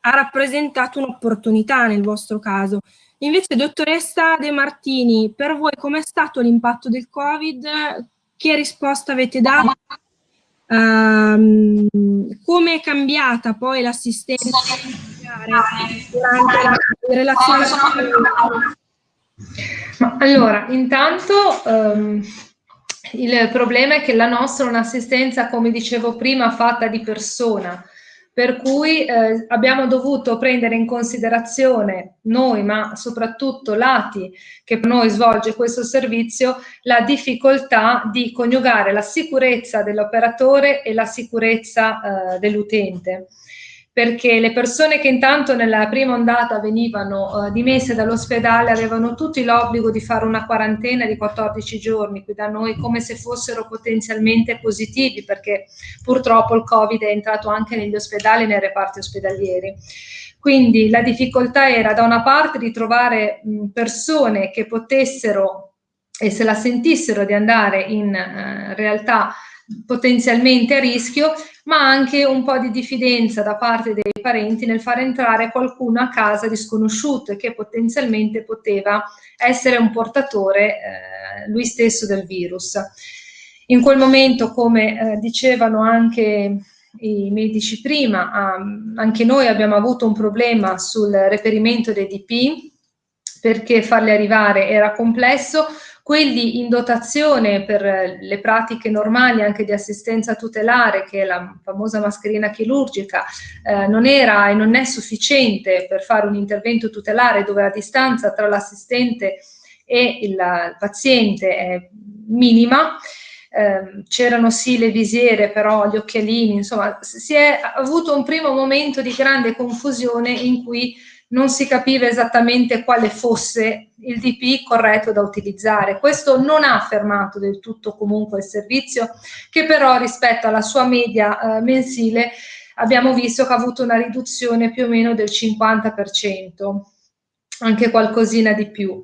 ha rappresentato un'opportunità nel vostro caso. Invece, dottoressa De Martini, per voi com'è stato l'impatto del Covid? Che risposta avete dato? Um, come è cambiata poi l'assistenza durante la relazione ma allora, intanto um, il problema è che la nostra è un'assistenza, come dicevo prima, fatta di persona, per cui eh, abbiamo dovuto prendere in considerazione noi, ma soprattutto l'ATI che per noi svolge questo servizio, la difficoltà di coniugare la sicurezza dell'operatore e la sicurezza eh, dell'utente perché le persone che intanto nella prima ondata venivano uh, dimesse dall'ospedale avevano tutti l'obbligo di fare una quarantena di 14 giorni qui da noi come se fossero potenzialmente positivi perché purtroppo il Covid è entrato anche negli ospedali e nei reparti ospedalieri. Quindi la difficoltà era da una parte di trovare mh, persone che potessero e se la sentissero di andare in uh, realtà potenzialmente a rischio, ma anche un po' di diffidenza da parte dei parenti nel far entrare qualcuno a casa di sconosciuto e che potenzialmente poteva essere un portatore eh, lui stesso del virus. In quel momento, come eh, dicevano anche i medici prima, um, anche noi abbiamo avuto un problema sul reperimento dei DP perché farli arrivare era complesso, quelli in dotazione per le pratiche normali anche di assistenza tutelare, che è la famosa mascherina chirurgica, eh, non era e non è sufficiente per fare un intervento tutelare dove la distanza tra l'assistente e il, il paziente è minima, eh, c'erano sì le visiere, però gli occhialini, insomma, si è avuto un primo momento di grande confusione in cui non si capiva esattamente quale fosse il DP corretto da utilizzare. Questo non ha fermato del tutto comunque il servizio, che però rispetto alla sua media eh, mensile abbiamo visto che ha avuto una riduzione più o meno del 50%, anche qualcosina di più.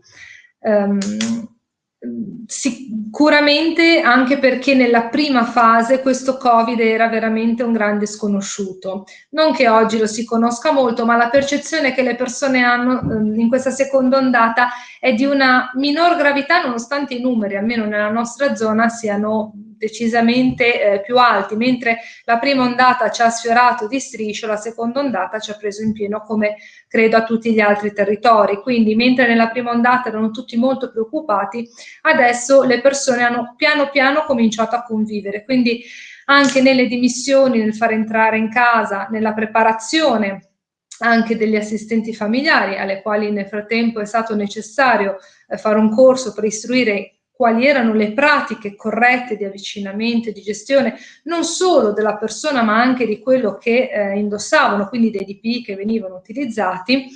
Um, Sicuramente anche perché nella prima fase questo Covid era veramente un grande sconosciuto. Non che oggi lo si conosca molto, ma la percezione che le persone hanno ehm, in questa seconda ondata è di una minor gravità nonostante i numeri, almeno nella nostra zona, siano decisamente eh, più alti, mentre la prima ondata ci ha sfiorato di striscio, la seconda ondata ci ha preso in pieno come credo a tutti gli altri territori. Quindi mentre nella prima ondata erano tutti molto preoccupati, adesso le persone hanno piano piano cominciato a convivere. Quindi anche nelle dimissioni, nel far entrare in casa, nella preparazione anche degli assistenti familiari, alle quali nel frattempo è stato necessario eh, fare un corso per istruire quali erano le pratiche corrette di avvicinamento e di gestione non solo della persona ma anche di quello che eh, indossavano, quindi dei DP che venivano utilizzati,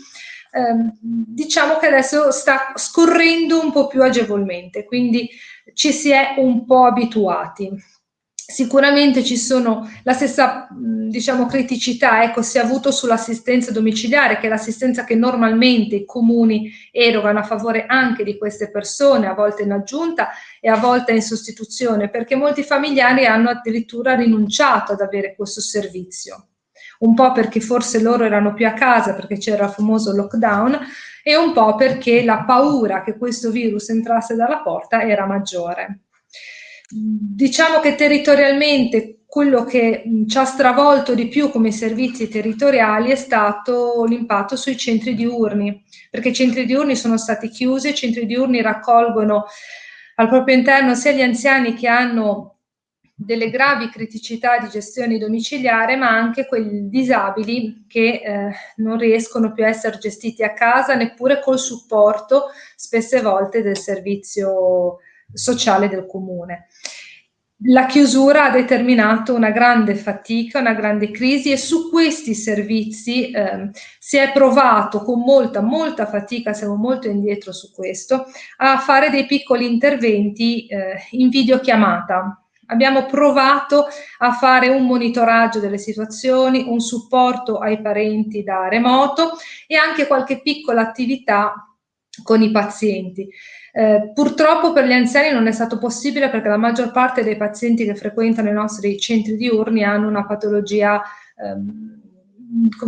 eh, diciamo che adesso sta scorrendo un po' più agevolmente, quindi ci si è un po' abituati. Sicuramente ci sono la stessa diciamo, criticità, ecco, si è avuto sull'assistenza domiciliare, che è l'assistenza che normalmente i comuni erogano a favore anche di queste persone, a volte in aggiunta e a volte in sostituzione, perché molti familiari hanno addirittura rinunciato ad avere questo servizio. Un po' perché forse loro erano più a casa perché c'era il famoso lockdown e un po' perché la paura che questo virus entrasse dalla porta era maggiore. Diciamo che territorialmente quello che ci ha stravolto di più come servizi territoriali è stato l'impatto sui centri diurni, perché i centri diurni sono stati chiusi, i centri diurni raccolgono al proprio interno sia gli anziani che hanno delle gravi criticità di gestione domiciliare, ma anche quelli disabili che eh, non riescono più a essere gestiti a casa neppure col supporto spesse volte del servizio sociale del comune. La chiusura ha determinato una grande fatica, una grande crisi e su questi servizi eh, si è provato con molta, molta fatica, siamo molto indietro su questo, a fare dei piccoli interventi eh, in videochiamata. Abbiamo provato a fare un monitoraggio delle situazioni, un supporto ai parenti da remoto e anche qualche piccola attività con i pazienti. Eh, purtroppo per gli anziani non è stato possibile perché la maggior parte dei pazienti che frequentano i nostri centri diurni hanno una patologia ehm,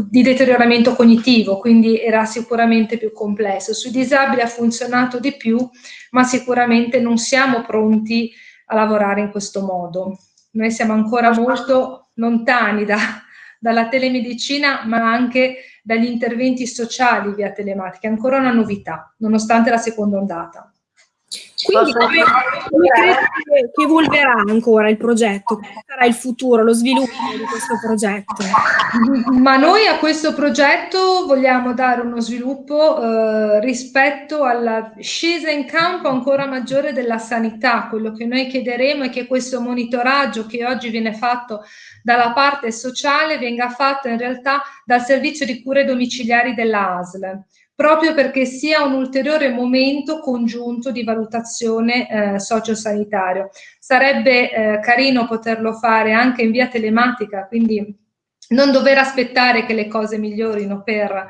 di deterioramento cognitivo, quindi era sicuramente più complesso. Sui disabili ha funzionato di più, ma sicuramente non siamo pronti a lavorare in questo modo. Noi siamo ancora molto lontani da, dalla telemedicina, ma anche dagli interventi sociali via telematica, ancora una novità, nonostante la seconda ondata. Quindi come, come credi che, che evolverà ancora il progetto? Quale sarà il futuro, lo sviluppo di questo progetto? Ma noi a questo progetto vogliamo dare uno sviluppo eh, rispetto alla scesa in campo ancora maggiore della sanità. Quello che noi chiederemo è che questo monitoraggio che oggi viene fatto dalla parte sociale venga fatto in realtà dal servizio di cure domiciliari della ASL proprio perché sia un ulteriore momento congiunto di valutazione eh, sociosanitario. Sarebbe eh, carino poterlo fare anche in via telematica, quindi non dover aspettare che le cose migliorino per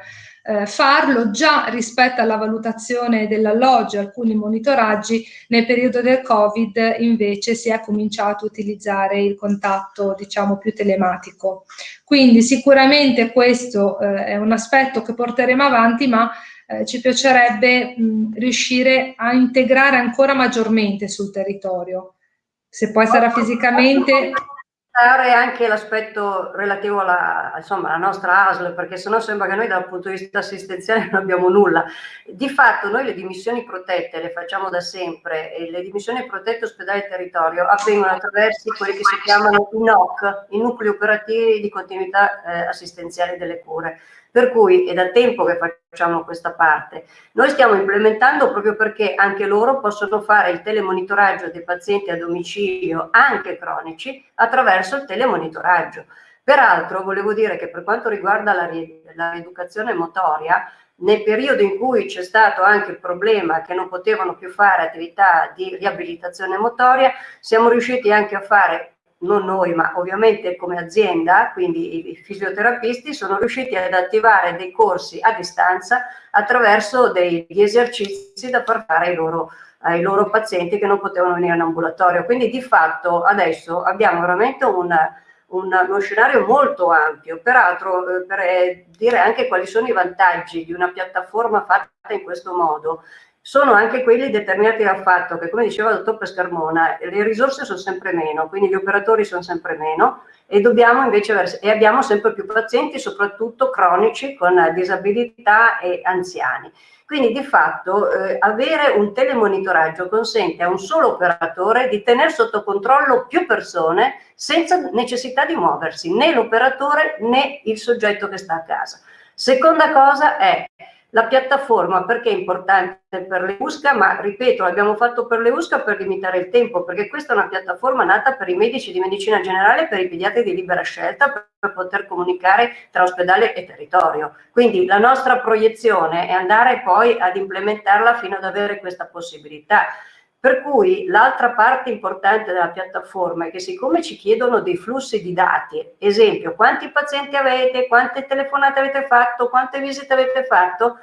eh, farlo già rispetto alla valutazione dell'alloggio, alcuni monitoraggi, nel periodo del Covid invece si è cominciato a utilizzare il contatto diciamo più telematico. Quindi sicuramente questo eh, è un aspetto che porteremo avanti, ma eh, ci piacerebbe mh, riuscire a integrare ancora maggiormente sul territorio. Se poi sarà fisicamente anche l'aspetto relativo alla, insomma, alla, nostra ASL, perché sennò sembra che noi dal punto di vista assistenziale non abbiamo nulla. Di fatto noi le dimissioni protette le facciamo da sempre e le dimissioni protette ospedale territorio avvengono attraverso quelli che si chiamano i NOC, i nuclei operativi di continuità eh, assistenziale delle cure. Per cui è da tempo che facciamo questa parte. Noi stiamo implementando proprio perché anche loro possono fare il telemonitoraggio dei pazienti a domicilio, anche cronici, attraverso il telemonitoraggio. Peraltro volevo dire che per quanto riguarda la, la rieducazione motoria, nel periodo in cui c'è stato anche il problema che non potevano più fare attività di riabilitazione motoria, siamo riusciti anche a fare non noi, ma ovviamente come azienda, quindi i fisioterapisti, sono riusciti ad attivare dei corsi a distanza attraverso degli esercizi da far fare ai loro, ai loro pazienti che non potevano venire in ambulatorio. Quindi di fatto adesso abbiamo veramente un, un, uno scenario molto ampio. Peraltro, eh, per eh, dire anche quali sono i vantaggi di una piattaforma fatta in questo modo, sono anche quelli determinati dal fatto che, come diceva il dottor Pescarmona, le risorse sono sempre meno, quindi gli operatori sono sempre meno e invece e abbiamo sempre più pazienti, soprattutto cronici con disabilità e anziani. Quindi di fatto eh, avere un telemonitoraggio consente a un solo operatore di tenere sotto controllo più persone senza necessità di muoversi, né l'operatore né il soggetto che sta a casa. Seconda cosa è la piattaforma perché è importante per le USCA, ma ripeto, l'abbiamo fatto per le USCA per limitare il tempo, perché questa è una piattaforma nata per i medici di medicina generale e per i pediatri di libera scelta per poter comunicare tra ospedale e territorio. Quindi la nostra proiezione è andare poi ad implementarla fino ad avere questa possibilità. Per cui l'altra parte importante della piattaforma è che siccome ci chiedono dei flussi di dati, esempio, quanti pazienti avete, quante telefonate avete fatto, quante visite avete fatto,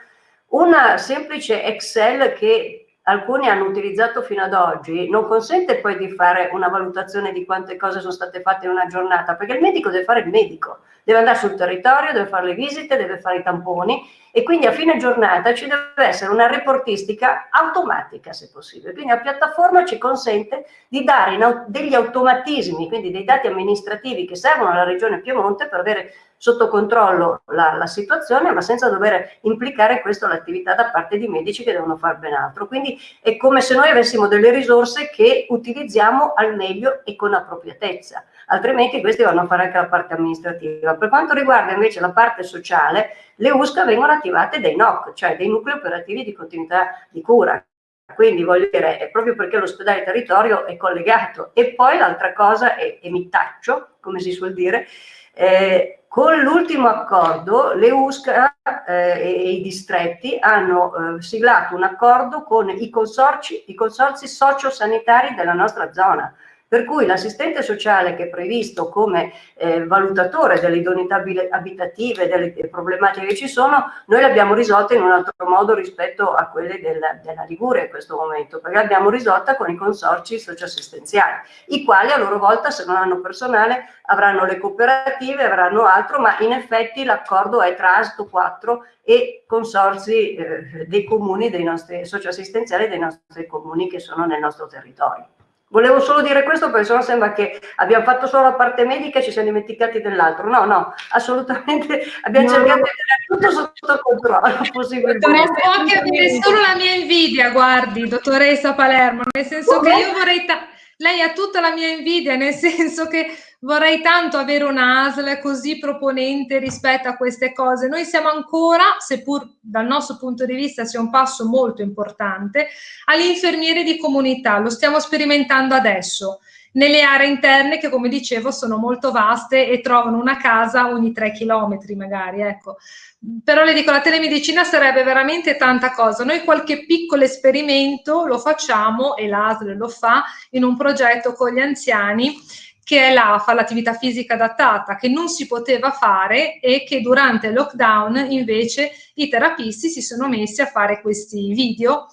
una semplice Excel che alcuni hanno utilizzato fino ad oggi, non consente poi di fare una valutazione di quante cose sono state fatte in una giornata, perché il medico deve fare il medico, deve andare sul territorio, deve fare le visite, deve fare i tamponi e quindi a fine giornata ci deve essere una reportistica automatica se possibile. Quindi la piattaforma ci consente di dare degli automatismi, quindi dei dati amministrativi che servono alla regione Piemonte per avere sotto controllo la, la situazione, ma senza dover implicare questo l'attività da parte di medici che devono fare ben altro. Quindi è come se noi avessimo delle risorse che utilizziamo al meglio e con appropriatezza, altrimenti questi vanno a fare anche la parte amministrativa. Per quanto riguarda invece la parte sociale, le USCA vengono attivate dei NOC, cioè dei nuclei operativi di continuità di cura, quindi voglio dire, è proprio perché l'ospedale territorio è collegato. E poi l'altra cosa, e, e mi taccio, come si suol dire, eh, con l'ultimo accordo le USCA eh, e i distretti hanno eh, siglato un accordo con i consorci, i consorzi sociosanitari della nostra zona. Per cui l'assistente sociale che è previsto come eh, valutatore delle idoneità abitative, delle problematiche che ci sono, noi l'abbiamo risolta in un altro modo rispetto a quelle del, della Liguria in questo momento, perché l'abbiamo risolta con i consorci socioassistenziali, i quali a loro volta se non hanno personale avranno le cooperative, avranno altro, ma in effetti l'accordo è tra ASTO 4 e consorzi eh, dei comuni, dei nostri socioassistenziali dei nostri comuni che sono nel nostro territorio. Volevo solo dire questo perché sennò sembra che abbiamo fatto solo la parte medica e ci siamo dimenticati dell'altro. No, no, assolutamente abbiamo no. cercato di tenere tutto sotto controllo. *laughs* Dottoressa, può anche avere solo la mia invidia, guardi, dottoressa Palermo, nel senso che io vorrei... Lei ha tutta la mia invidia, nel *laughs* senso che vorrei tanto avere una ASL così proponente rispetto a queste cose. Noi siamo ancora, seppur dal nostro punto di vista sia un passo molto importante, all'infermiere di comunità. Lo stiamo sperimentando adesso nelle aree interne che come dicevo sono molto vaste e trovano una casa ogni tre chilometri magari, ecco. Però le dico, la telemedicina sarebbe veramente tanta cosa. Noi qualche piccolo esperimento lo facciamo e l'ASL lo fa in un progetto con gli anziani che è l'AFA, l'attività fisica adattata, che non si poteva fare e che durante il lockdown invece i terapisti si sono messi a fare questi video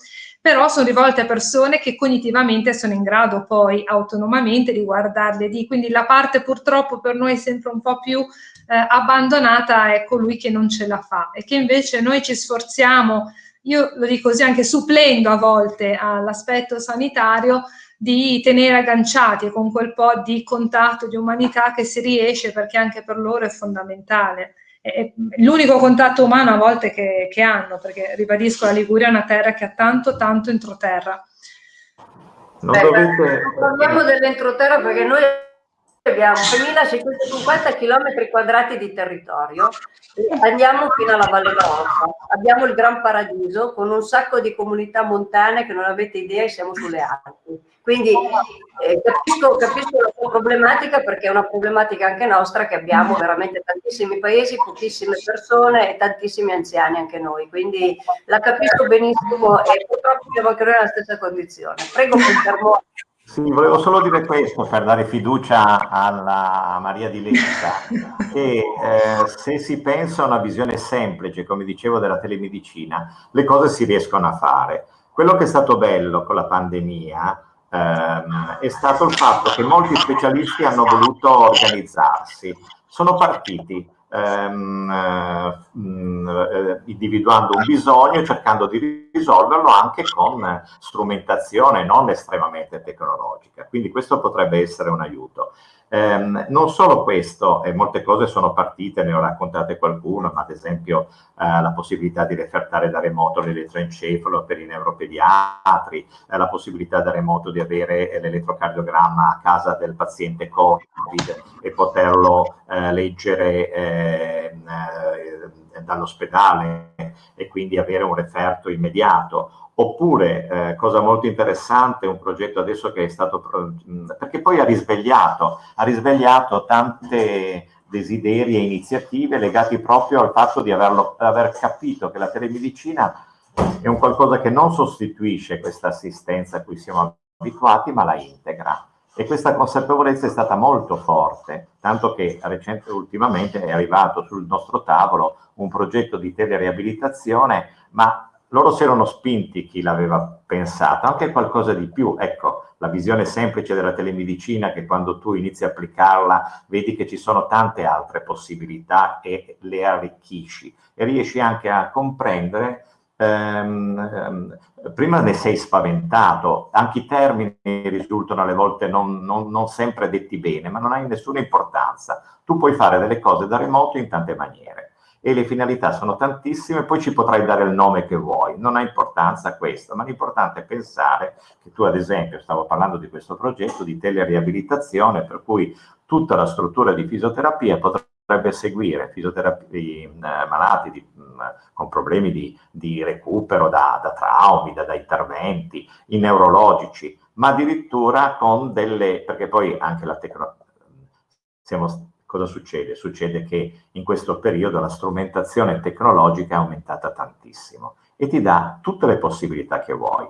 però sono rivolte a persone che cognitivamente sono in grado poi autonomamente di guardarle di quindi la parte purtroppo per noi è sempre un po' più eh, abbandonata è colui che non ce la fa. E che invece noi ci sforziamo io lo dico così anche supplendo a volte all'aspetto sanitario di tenere agganciati con quel po' di contatto di umanità che si riesce perché anche per loro è fondamentale l'unico contatto umano a volte che, che, hanno, perché ribadisco la Liguria è una terra che ha tanto, tanto entroterra. Non Beh, dovete... Parliamo dell'entroterra perché noi abbiamo 650 km quadrati di territorio, andiamo fino alla Valle d'Orta, abbiamo il Gran Paradiso con un sacco di comunità montane che non avete idea, siamo sulle Alpi quindi eh, capisco, capisco, la sua problematica perché è una problematica anche nostra che abbiamo veramente tantissimi paesi, pochissime persone e tantissimi anziani anche noi, quindi la capisco benissimo e purtroppo siamo anche noi nella stessa condizione. Prego, confermo. Sì, volevo solo dire questo per dare fiducia alla Maria di Letta, che eh, se si pensa a una visione semplice, come dicevo, della telemedicina, le cose si riescono a fare. Quello che è stato bello con la pandemia ehm, è stato il fatto che molti specialisti hanno voluto organizzarsi, sono partiti ehm, eh, individuando un bisogno e cercando di risolverlo anche con strumentazione non estremamente tecnologica, quindi questo potrebbe essere un aiuto. Eh, non solo questo, eh, molte cose sono partite, ne ho raccontate qualcuno, ma ad esempio eh, la possibilità di refertare da remoto l'elettroencefalo per i neuropediatri, eh, la possibilità da remoto di avere l'elettrocardiogramma a casa del paziente Covid e poterlo eh, leggere ehm, eh, dall'ospedale e quindi avere un referto immediato Oppure, eh, cosa molto interessante, un progetto adesso che è stato, perché poi ha risvegliato, ha risvegliato tante desideri e iniziative legati proprio al fatto di averlo, aver capito che la telemedicina è un qualcosa che non sostituisce questa assistenza a cui siamo abituati, ma la integra. E questa consapevolezza è stata molto forte, tanto che recente, ultimamente è arrivato sul nostro tavolo un progetto di telereabilitazione, ma loro si erano spinti chi l'aveva pensato, anche qualcosa di più. Ecco, la visione semplice della telemedicina che quando tu inizi a applicarla vedi che ci sono tante altre possibilità e le arricchisci e riesci anche a comprendere ehm, ehm, prima ne sei spaventato, anche i termini risultano alle volte non, non, non sempre detti bene, ma non hai nessuna importanza. Tu puoi fare delle cose da remoto in tante maniere e le finalità sono tantissime, poi ci potrai dare il nome che vuoi, non ha importanza questo, ma l'importante è pensare che tu ad esempio, stavo parlando di questo progetto di teleriabilitazione, per cui tutta la struttura di fisioterapia potrebbe seguire fisioterapia, eh, malati di, mh, con problemi di, di recupero da, da traumi, da, da interventi, i neurologici, ma addirittura con delle, perché poi anche la tecnologia, siamo cosa succede? Succede che in questo periodo la strumentazione tecnologica è aumentata tantissimo e ti dà tutte le possibilità che vuoi.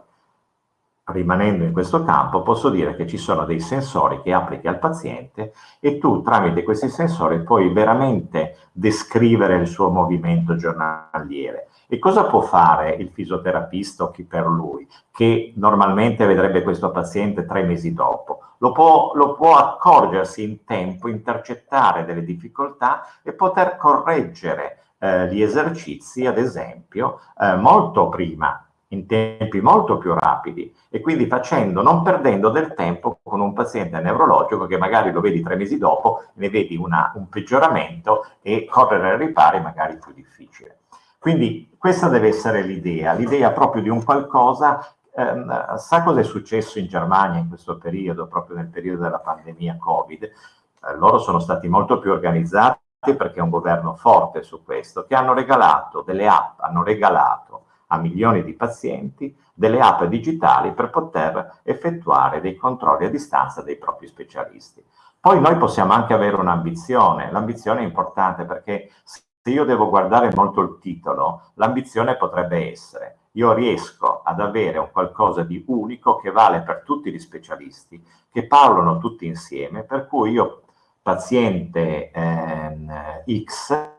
Rimanendo in questo campo posso dire che ci sono dei sensori che applichi al paziente e tu tramite questi sensori puoi veramente descrivere il suo movimento giornaliere, e cosa può fare il fisioterapista o chi per lui, che normalmente vedrebbe questo paziente tre mesi dopo? Lo può, lo può accorgersi in tempo, intercettare delle difficoltà e poter correggere eh, gli esercizi, ad esempio, eh, molto prima in tempi molto più rapidi e quindi facendo, non perdendo del tempo con un paziente neurologico che magari lo vedi tre mesi dopo, ne vedi una, un peggioramento e correre ai ripari magari più difficile. Quindi questa deve essere l'idea, l'idea proprio di un qualcosa ehm, sa cosa è successo in Germania in questo periodo, proprio nel periodo della pandemia Covid? Eh, loro sono stati molto più organizzati perché è un governo forte su questo, che hanno regalato delle app, hanno regalato a milioni di pazienti delle app digitali per poter effettuare dei controlli a distanza dei propri specialisti. Poi noi possiamo anche avere un'ambizione, l'ambizione è importante perché se io devo guardare molto il titolo, l'ambizione potrebbe essere io riesco ad avere un qualcosa di unico che vale per tutti gli specialisti, che parlano tutti insieme, per cui io paziente ehm, X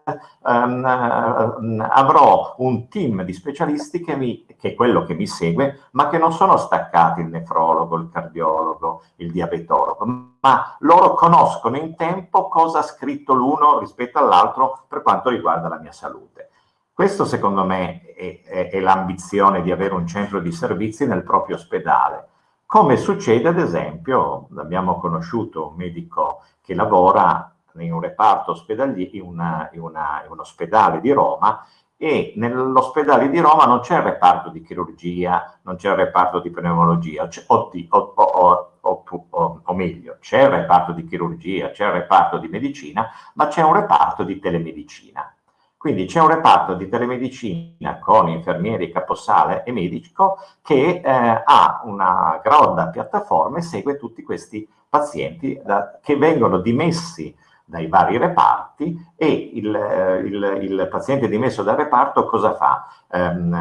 ehm, avrò un team di specialisti che, mi, che è quello che mi segue, ma che non sono staccati il nefrologo, il cardiologo, il diabetologo, ma loro conoscono in tempo cosa ha scritto l'uno rispetto all'altro per quanto riguarda la mia salute. Questo secondo me è, è, è l'ambizione di avere un centro di servizi nel proprio ospedale, come succede ad esempio, abbiamo conosciuto un medico che lavora in un reparto ospedaliero, in, una, in, una, in un ospedale di Roma e nell'ospedale di Roma non c'è il reparto di chirurgia, non c'è il reparto di pneumologia, o, o, o, o, meglio, c'è il reparto di chirurgia, c'è il reparto di medicina, ma c'è un reparto di telemedicina. Quindi c'è un reparto di telemedicina con infermieri, caposale e medico che eh, ha una grossa piattaforma e segue tutti questi pazienti da, che vengono dimessi dai vari reparti e il, eh, il, il, paziente dimesso dal reparto cosa fa? Ehm,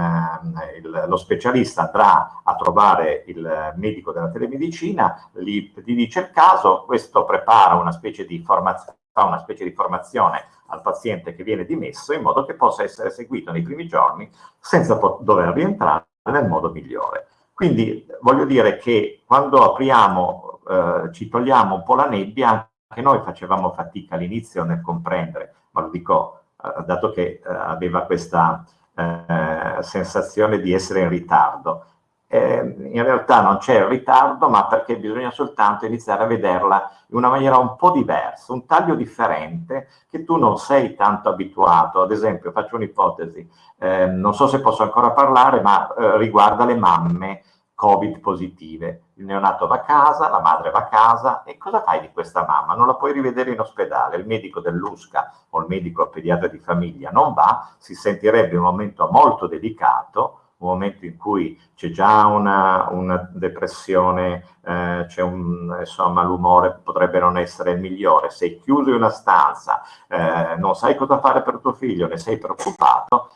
il, lo specialista andrà a trovare il medico della telemedicina, gli, gli dice il caso, questo prepara una specie di formazione fa una specie di formazione al paziente che viene dimesso in modo che possa essere seguito nei primi giorni senza dover rientrare nel modo migliore. Quindi voglio dire che quando apriamo, eh, ci togliamo un po' la nebbia, anche noi facevamo fatica all'inizio nel comprendere, ma lo dico eh, dato che eh, aveva questa eh, sensazione di essere in ritardo eh, in realtà non c'è ritardo, ma perché bisogna soltanto iniziare a vederla in una maniera un po' diversa, un taglio differente che tu non sei tanto abituato. Ad esempio, faccio un'ipotesi, eh, non so se posso ancora parlare, ma eh, riguarda le mamme Covid positive. Il neonato va a casa, la madre va a casa e cosa fai di questa mamma? Non la puoi rivedere in ospedale, il medico dell'USCA o il medico pediatra di famiglia non va, si sentirebbe un momento molto delicato un momento in cui c'è già una, una depressione, eh, un, insomma, l'umore potrebbe non essere il migliore, sei chiuso in una stanza, eh, non sai cosa fare per tuo figlio, ne sei preoccupato,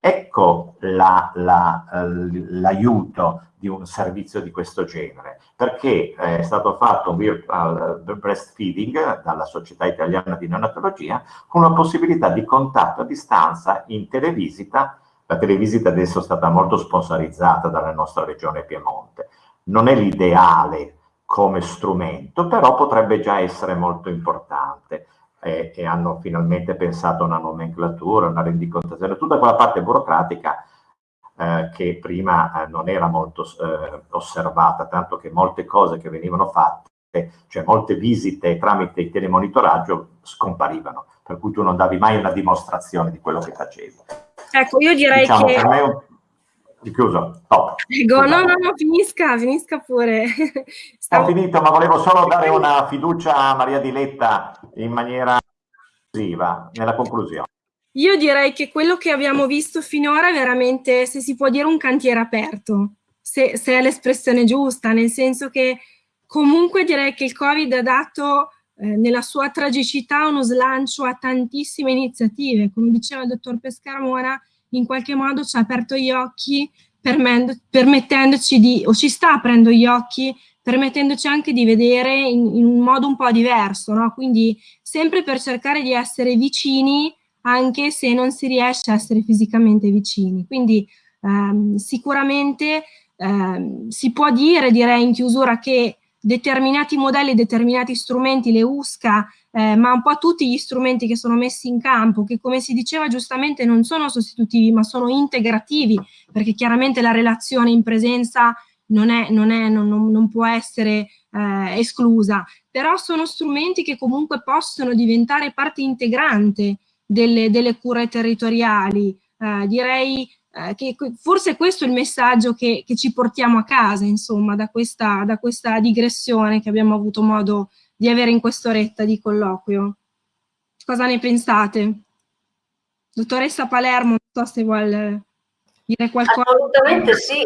ecco l'aiuto la, la, di un servizio di questo genere, perché è stato fatto un virtual breastfeeding dalla Società Italiana di Neonatologia con una possibilità di contatto a distanza in televisita la televisita adesso è stata molto sponsorizzata dalla nostra regione Piemonte. Non è l'ideale come strumento, però potrebbe già essere molto importante. E, e, hanno finalmente pensato a una nomenclatura, una rendicontazione, tutta quella parte burocratica eh, che prima eh, non era molto eh, osservata, tanto che molte cose che venivano fatte, cioè molte visite tramite il telemonitoraggio scomparivano, per cui tu non davi mai una dimostrazione di quello che facevi. Ecco, io direi diciamo, che... Per me un... Chiuso, top. Prego, no, no, no, finisca, finisca pure. *laughs* Stavo... Ho finito, ma volevo solo dare una fiducia a Maria Diletta in maniera conclusiva, nella conclusione. Io direi che quello che abbiamo visto finora è veramente, se si può dire, un cantiere aperto, se, se è l'espressione giusta, nel senso che comunque direi che il Covid ha dato eh, nella sua tragicità uno slancio a tantissime iniziative. Come diceva il dottor Pescarmona, in qualche modo ci ha aperto gli occhi permettendoci di, o ci sta aprendo gli occhi, permettendoci anche di vedere in, in un modo un po' diverso, no? quindi sempre per cercare di essere vicini anche se non si riesce a essere fisicamente vicini. Quindi ehm, sicuramente ehm, si può dire, direi in chiusura, che determinati modelli, determinati strumenti, le USCA, eh, ma un po' tutti gli strumenti che sono messi in campo, che come si diceva giustamente non sono sostitutivi, ma sono integrativi, perché chiaramente la relazione in presenza non, è, non, è, non, non può essere eh, esclusa, però sono strumenti che comunque possono diventare parte integrante delle, delle cure territoriali. Eh, direi eh, che forse questo è il messaggio che, che, ci portiamo a casa, insomma, da questa, da questa digressione che abbiamo avuto modo di avere in quest'oretta di colloquio. Cosa ne pensate? Dottoressa Palermo, non so se vuole dire qualcosa. Assolutamente sì,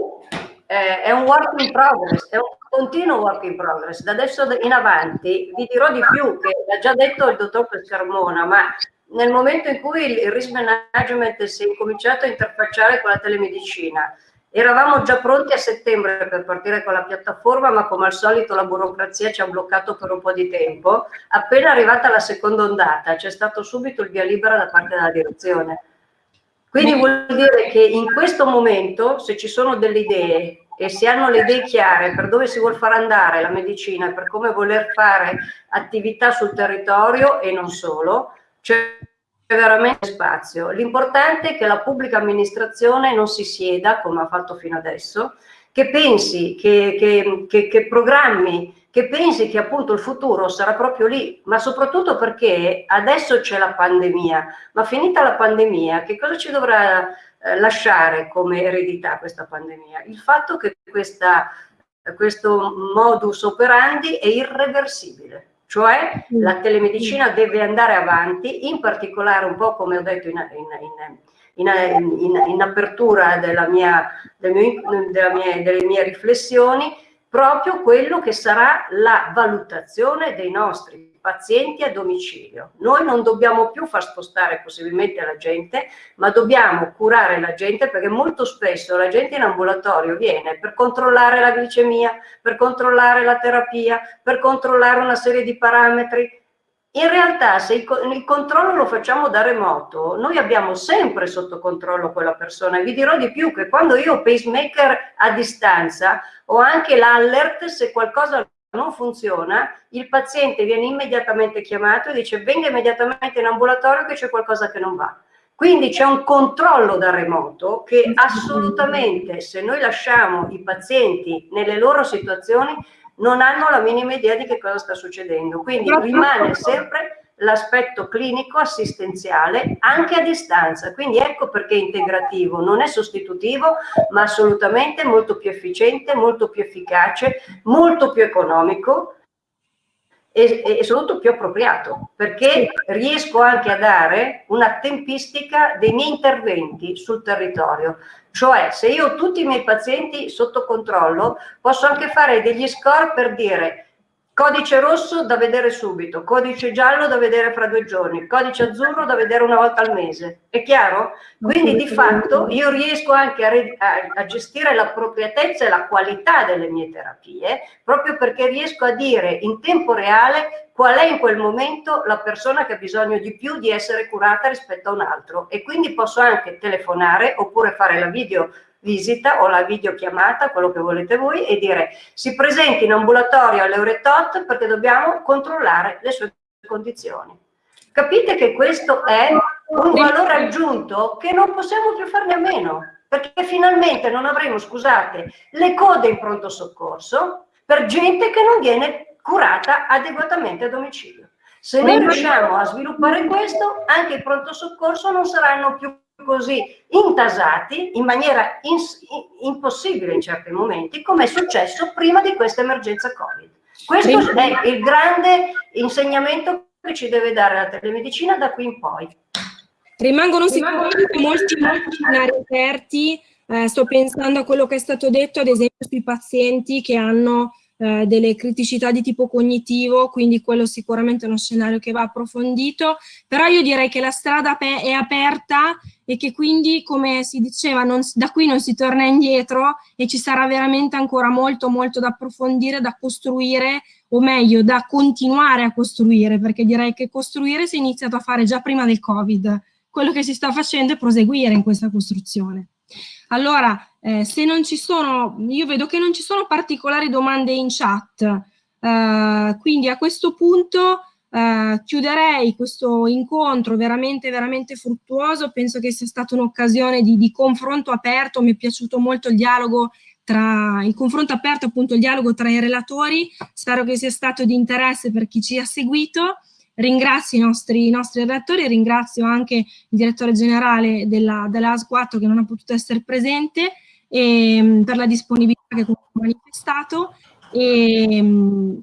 eh, è un work in progress, è un continuo work in progress. Da adesso in avanti vi dirò di più, che l'ha già detto il dottor Pescarmona, ma nel momento in cui il risk management si è incominciato a interfacciare con la telemedicina, eravamo già pronti a settembre per partire con la piattaforma, ma come al solito la burocrazia ci ha bloccato per un po' di tempo. Appena arrivata la seconda ondata, c'è stato subito il via libera da parte della direzione. Quindi vuol dire che in questo momento, se ci sono delle idee e si hanno le idee chiare per dove si vuole far andare la medicina, per come voler fare attività sul territorio e non solo, c'è veramente spazio. L'importante è che la pubblica amministrazione non si sieda, come ha fatto fino adesso, che pensi, che, che, che, che programmi, che pensi che appunto il futuro sarà proprio lì, ma soprattutto perché adesso c'è la pandemia, ma finita la pandemia, che cosa ci dovrà eh, lasciare come eredità questa pandemia? Il fatto che questa, questo modus operandi è irreversibile cioè la telemedicina deve andare avanti, in particolare un po' come ho detto in, in, in, in apertura della mia, del mio, della mia, delle mie riflessioni, proprio quello che sarà la valutazione dei nostri pazienti a domicilio. Noi non dobbiamo più far spostare possibilmente la gente, ma dobbiamo curare la gente perché molto spesso la gente in ambulatorio viene per controllare la glicemia, per controllare la terapia, per controllare una serie di parametri. In realtà se il, controllo lo facciamo da remoto, noi abbiamo sempre sotto controllo quella persona. Vi dirò di più che quando io ho pacemaker a distanza ho anche l'alert se qualcosa non funziona, il paziente viene immediatamente chiamato e dice venga immediatamente in ambulatorio che c'è qualcosa che non va. Quindi c'è un controllo da remoto che assolutamente se noi lasciamo i pazienti nelle loro situazioni non hanno la minima idea di che cosa sta succedendo. Quindi rimane sempre l'aspetto clinico assistenziale anche a distanza. Quindi ecco perché integrativo non è sostitutivo, ma assolutamente molto più efficiente, molto più efficace, molto più economico e, e soprattutto più appropriato, perché riesco anche a dare una tempistica dei miei interventi sul territorio. Cioè, se io ho tutti i miei pazienti sotto controllo, posso anche fare degli score per dire Codice rosso da vedere subito, codice giallo da vedere fra due giorni, codice azzurro da vedere una volta al mese. È chiaro? Quindi di fatto io riesco anche a, a, a, gestire l'appropriatezza e la qualità delle mie terapie, proprio perché riesco a dire in tempo reale qual è in quel momento la persona che ha bisogno di più di essere curata rispetto a un altro. E quindi posso anche telefonare oppure fare la video visita o la videochiamata, quello che volete voi, e dire si presenti in ambulatorio alle ore tot perché dobbiamo controllare le sue condizioni. Capite che questo è un valore aggiunto che non possiamo più farne a meno, perché finalmente non avremo, scusate, le code in pronto soccorso per gente che non viene curata adeguatamente a domicilio. Se noi riusciamo a sviluppare questo, anche i pronto soccorso non saranno più così intasati in maniera ins impossibile in certi momenti, come è successo prima di questa emergenza Covid. Questo è il grande insegnamento che ci deve dare la telemedicina da qui in poi. Rimangono sicuramente molti, molti scenari aperti, eh, sto pensando a quello che è stato detto ad esempio sui pazienti che hanno eh, delle criticità di tipo cognitivo, quindi quello sicuramente è uno scenario che va approfondito, però io direi che la strada è aperta e che quindi, come si diceva, non, da qui non si torna indietro e ci sarà veramente ancora molto molto da approfondire, da costruire, o meglio, da continuare a costruire, perché direi che costruire si è iniziato a fare già prima del Covid. Quello che si sta facendo è proseguire in questa costruzione. Allora, eh, se non ci sono, io vedo che non ci sono particolari domande in chat, Uh, quindi a questo punto uh, chiuderei questo incontro veramente, veramente fruttuoso. Penso che sia stata un'occasione di, di confronto aperto. Mi è piaciuto molto il dialogo tra il confronto aperto, appunto il dialogo tra i relatori. Spero che sia stato di interesse per chi ci ha seguito. Ringrazio i nostri, i nostri relatori, ringrazio anche il direttore generale della, della AS4 che non ha potuto essere presente e, ehm, per la disponibilità che ha manifestato. E, ehm,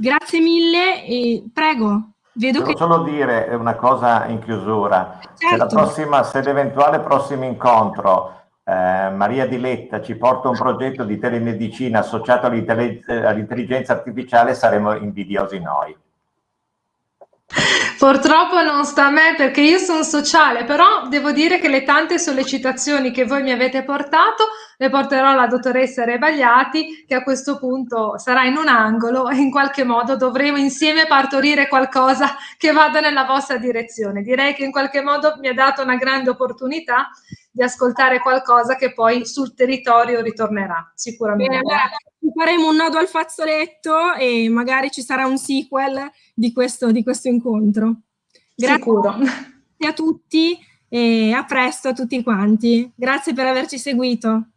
grazie mille e prego. Vedo Devo che... solo dire una cosa in chiusura. Certo. Se, la prossima, se l'eventuale prossimo incontro eh, Maria Diletta ci porta un progetto di telemedicina associato all'intelligenza artificiale saremo invidiosi noi. Purtroppo non sta a me perché io sono sociale, però devo dire che le tante sollecitazioni che voi mi avete portato le porterò alla dottoressa Rebagliati che a questo punto sarà in un angolo e in qualche modo dovremo insieme partorire qualcosa che vada nella vostra direzione. Direi che in qualche modo mi ha dato una grande opportunità di ascoltare qualcosa che poi sul territorio ritornerà sicuramente. Bene, allora faremo un nodo al fazzoletto e magari ci sarà un sequel di questo, di questo incontro. Grazie Sicuro. a tutti e a presto a tutti quanti. Grazie per averci seguito.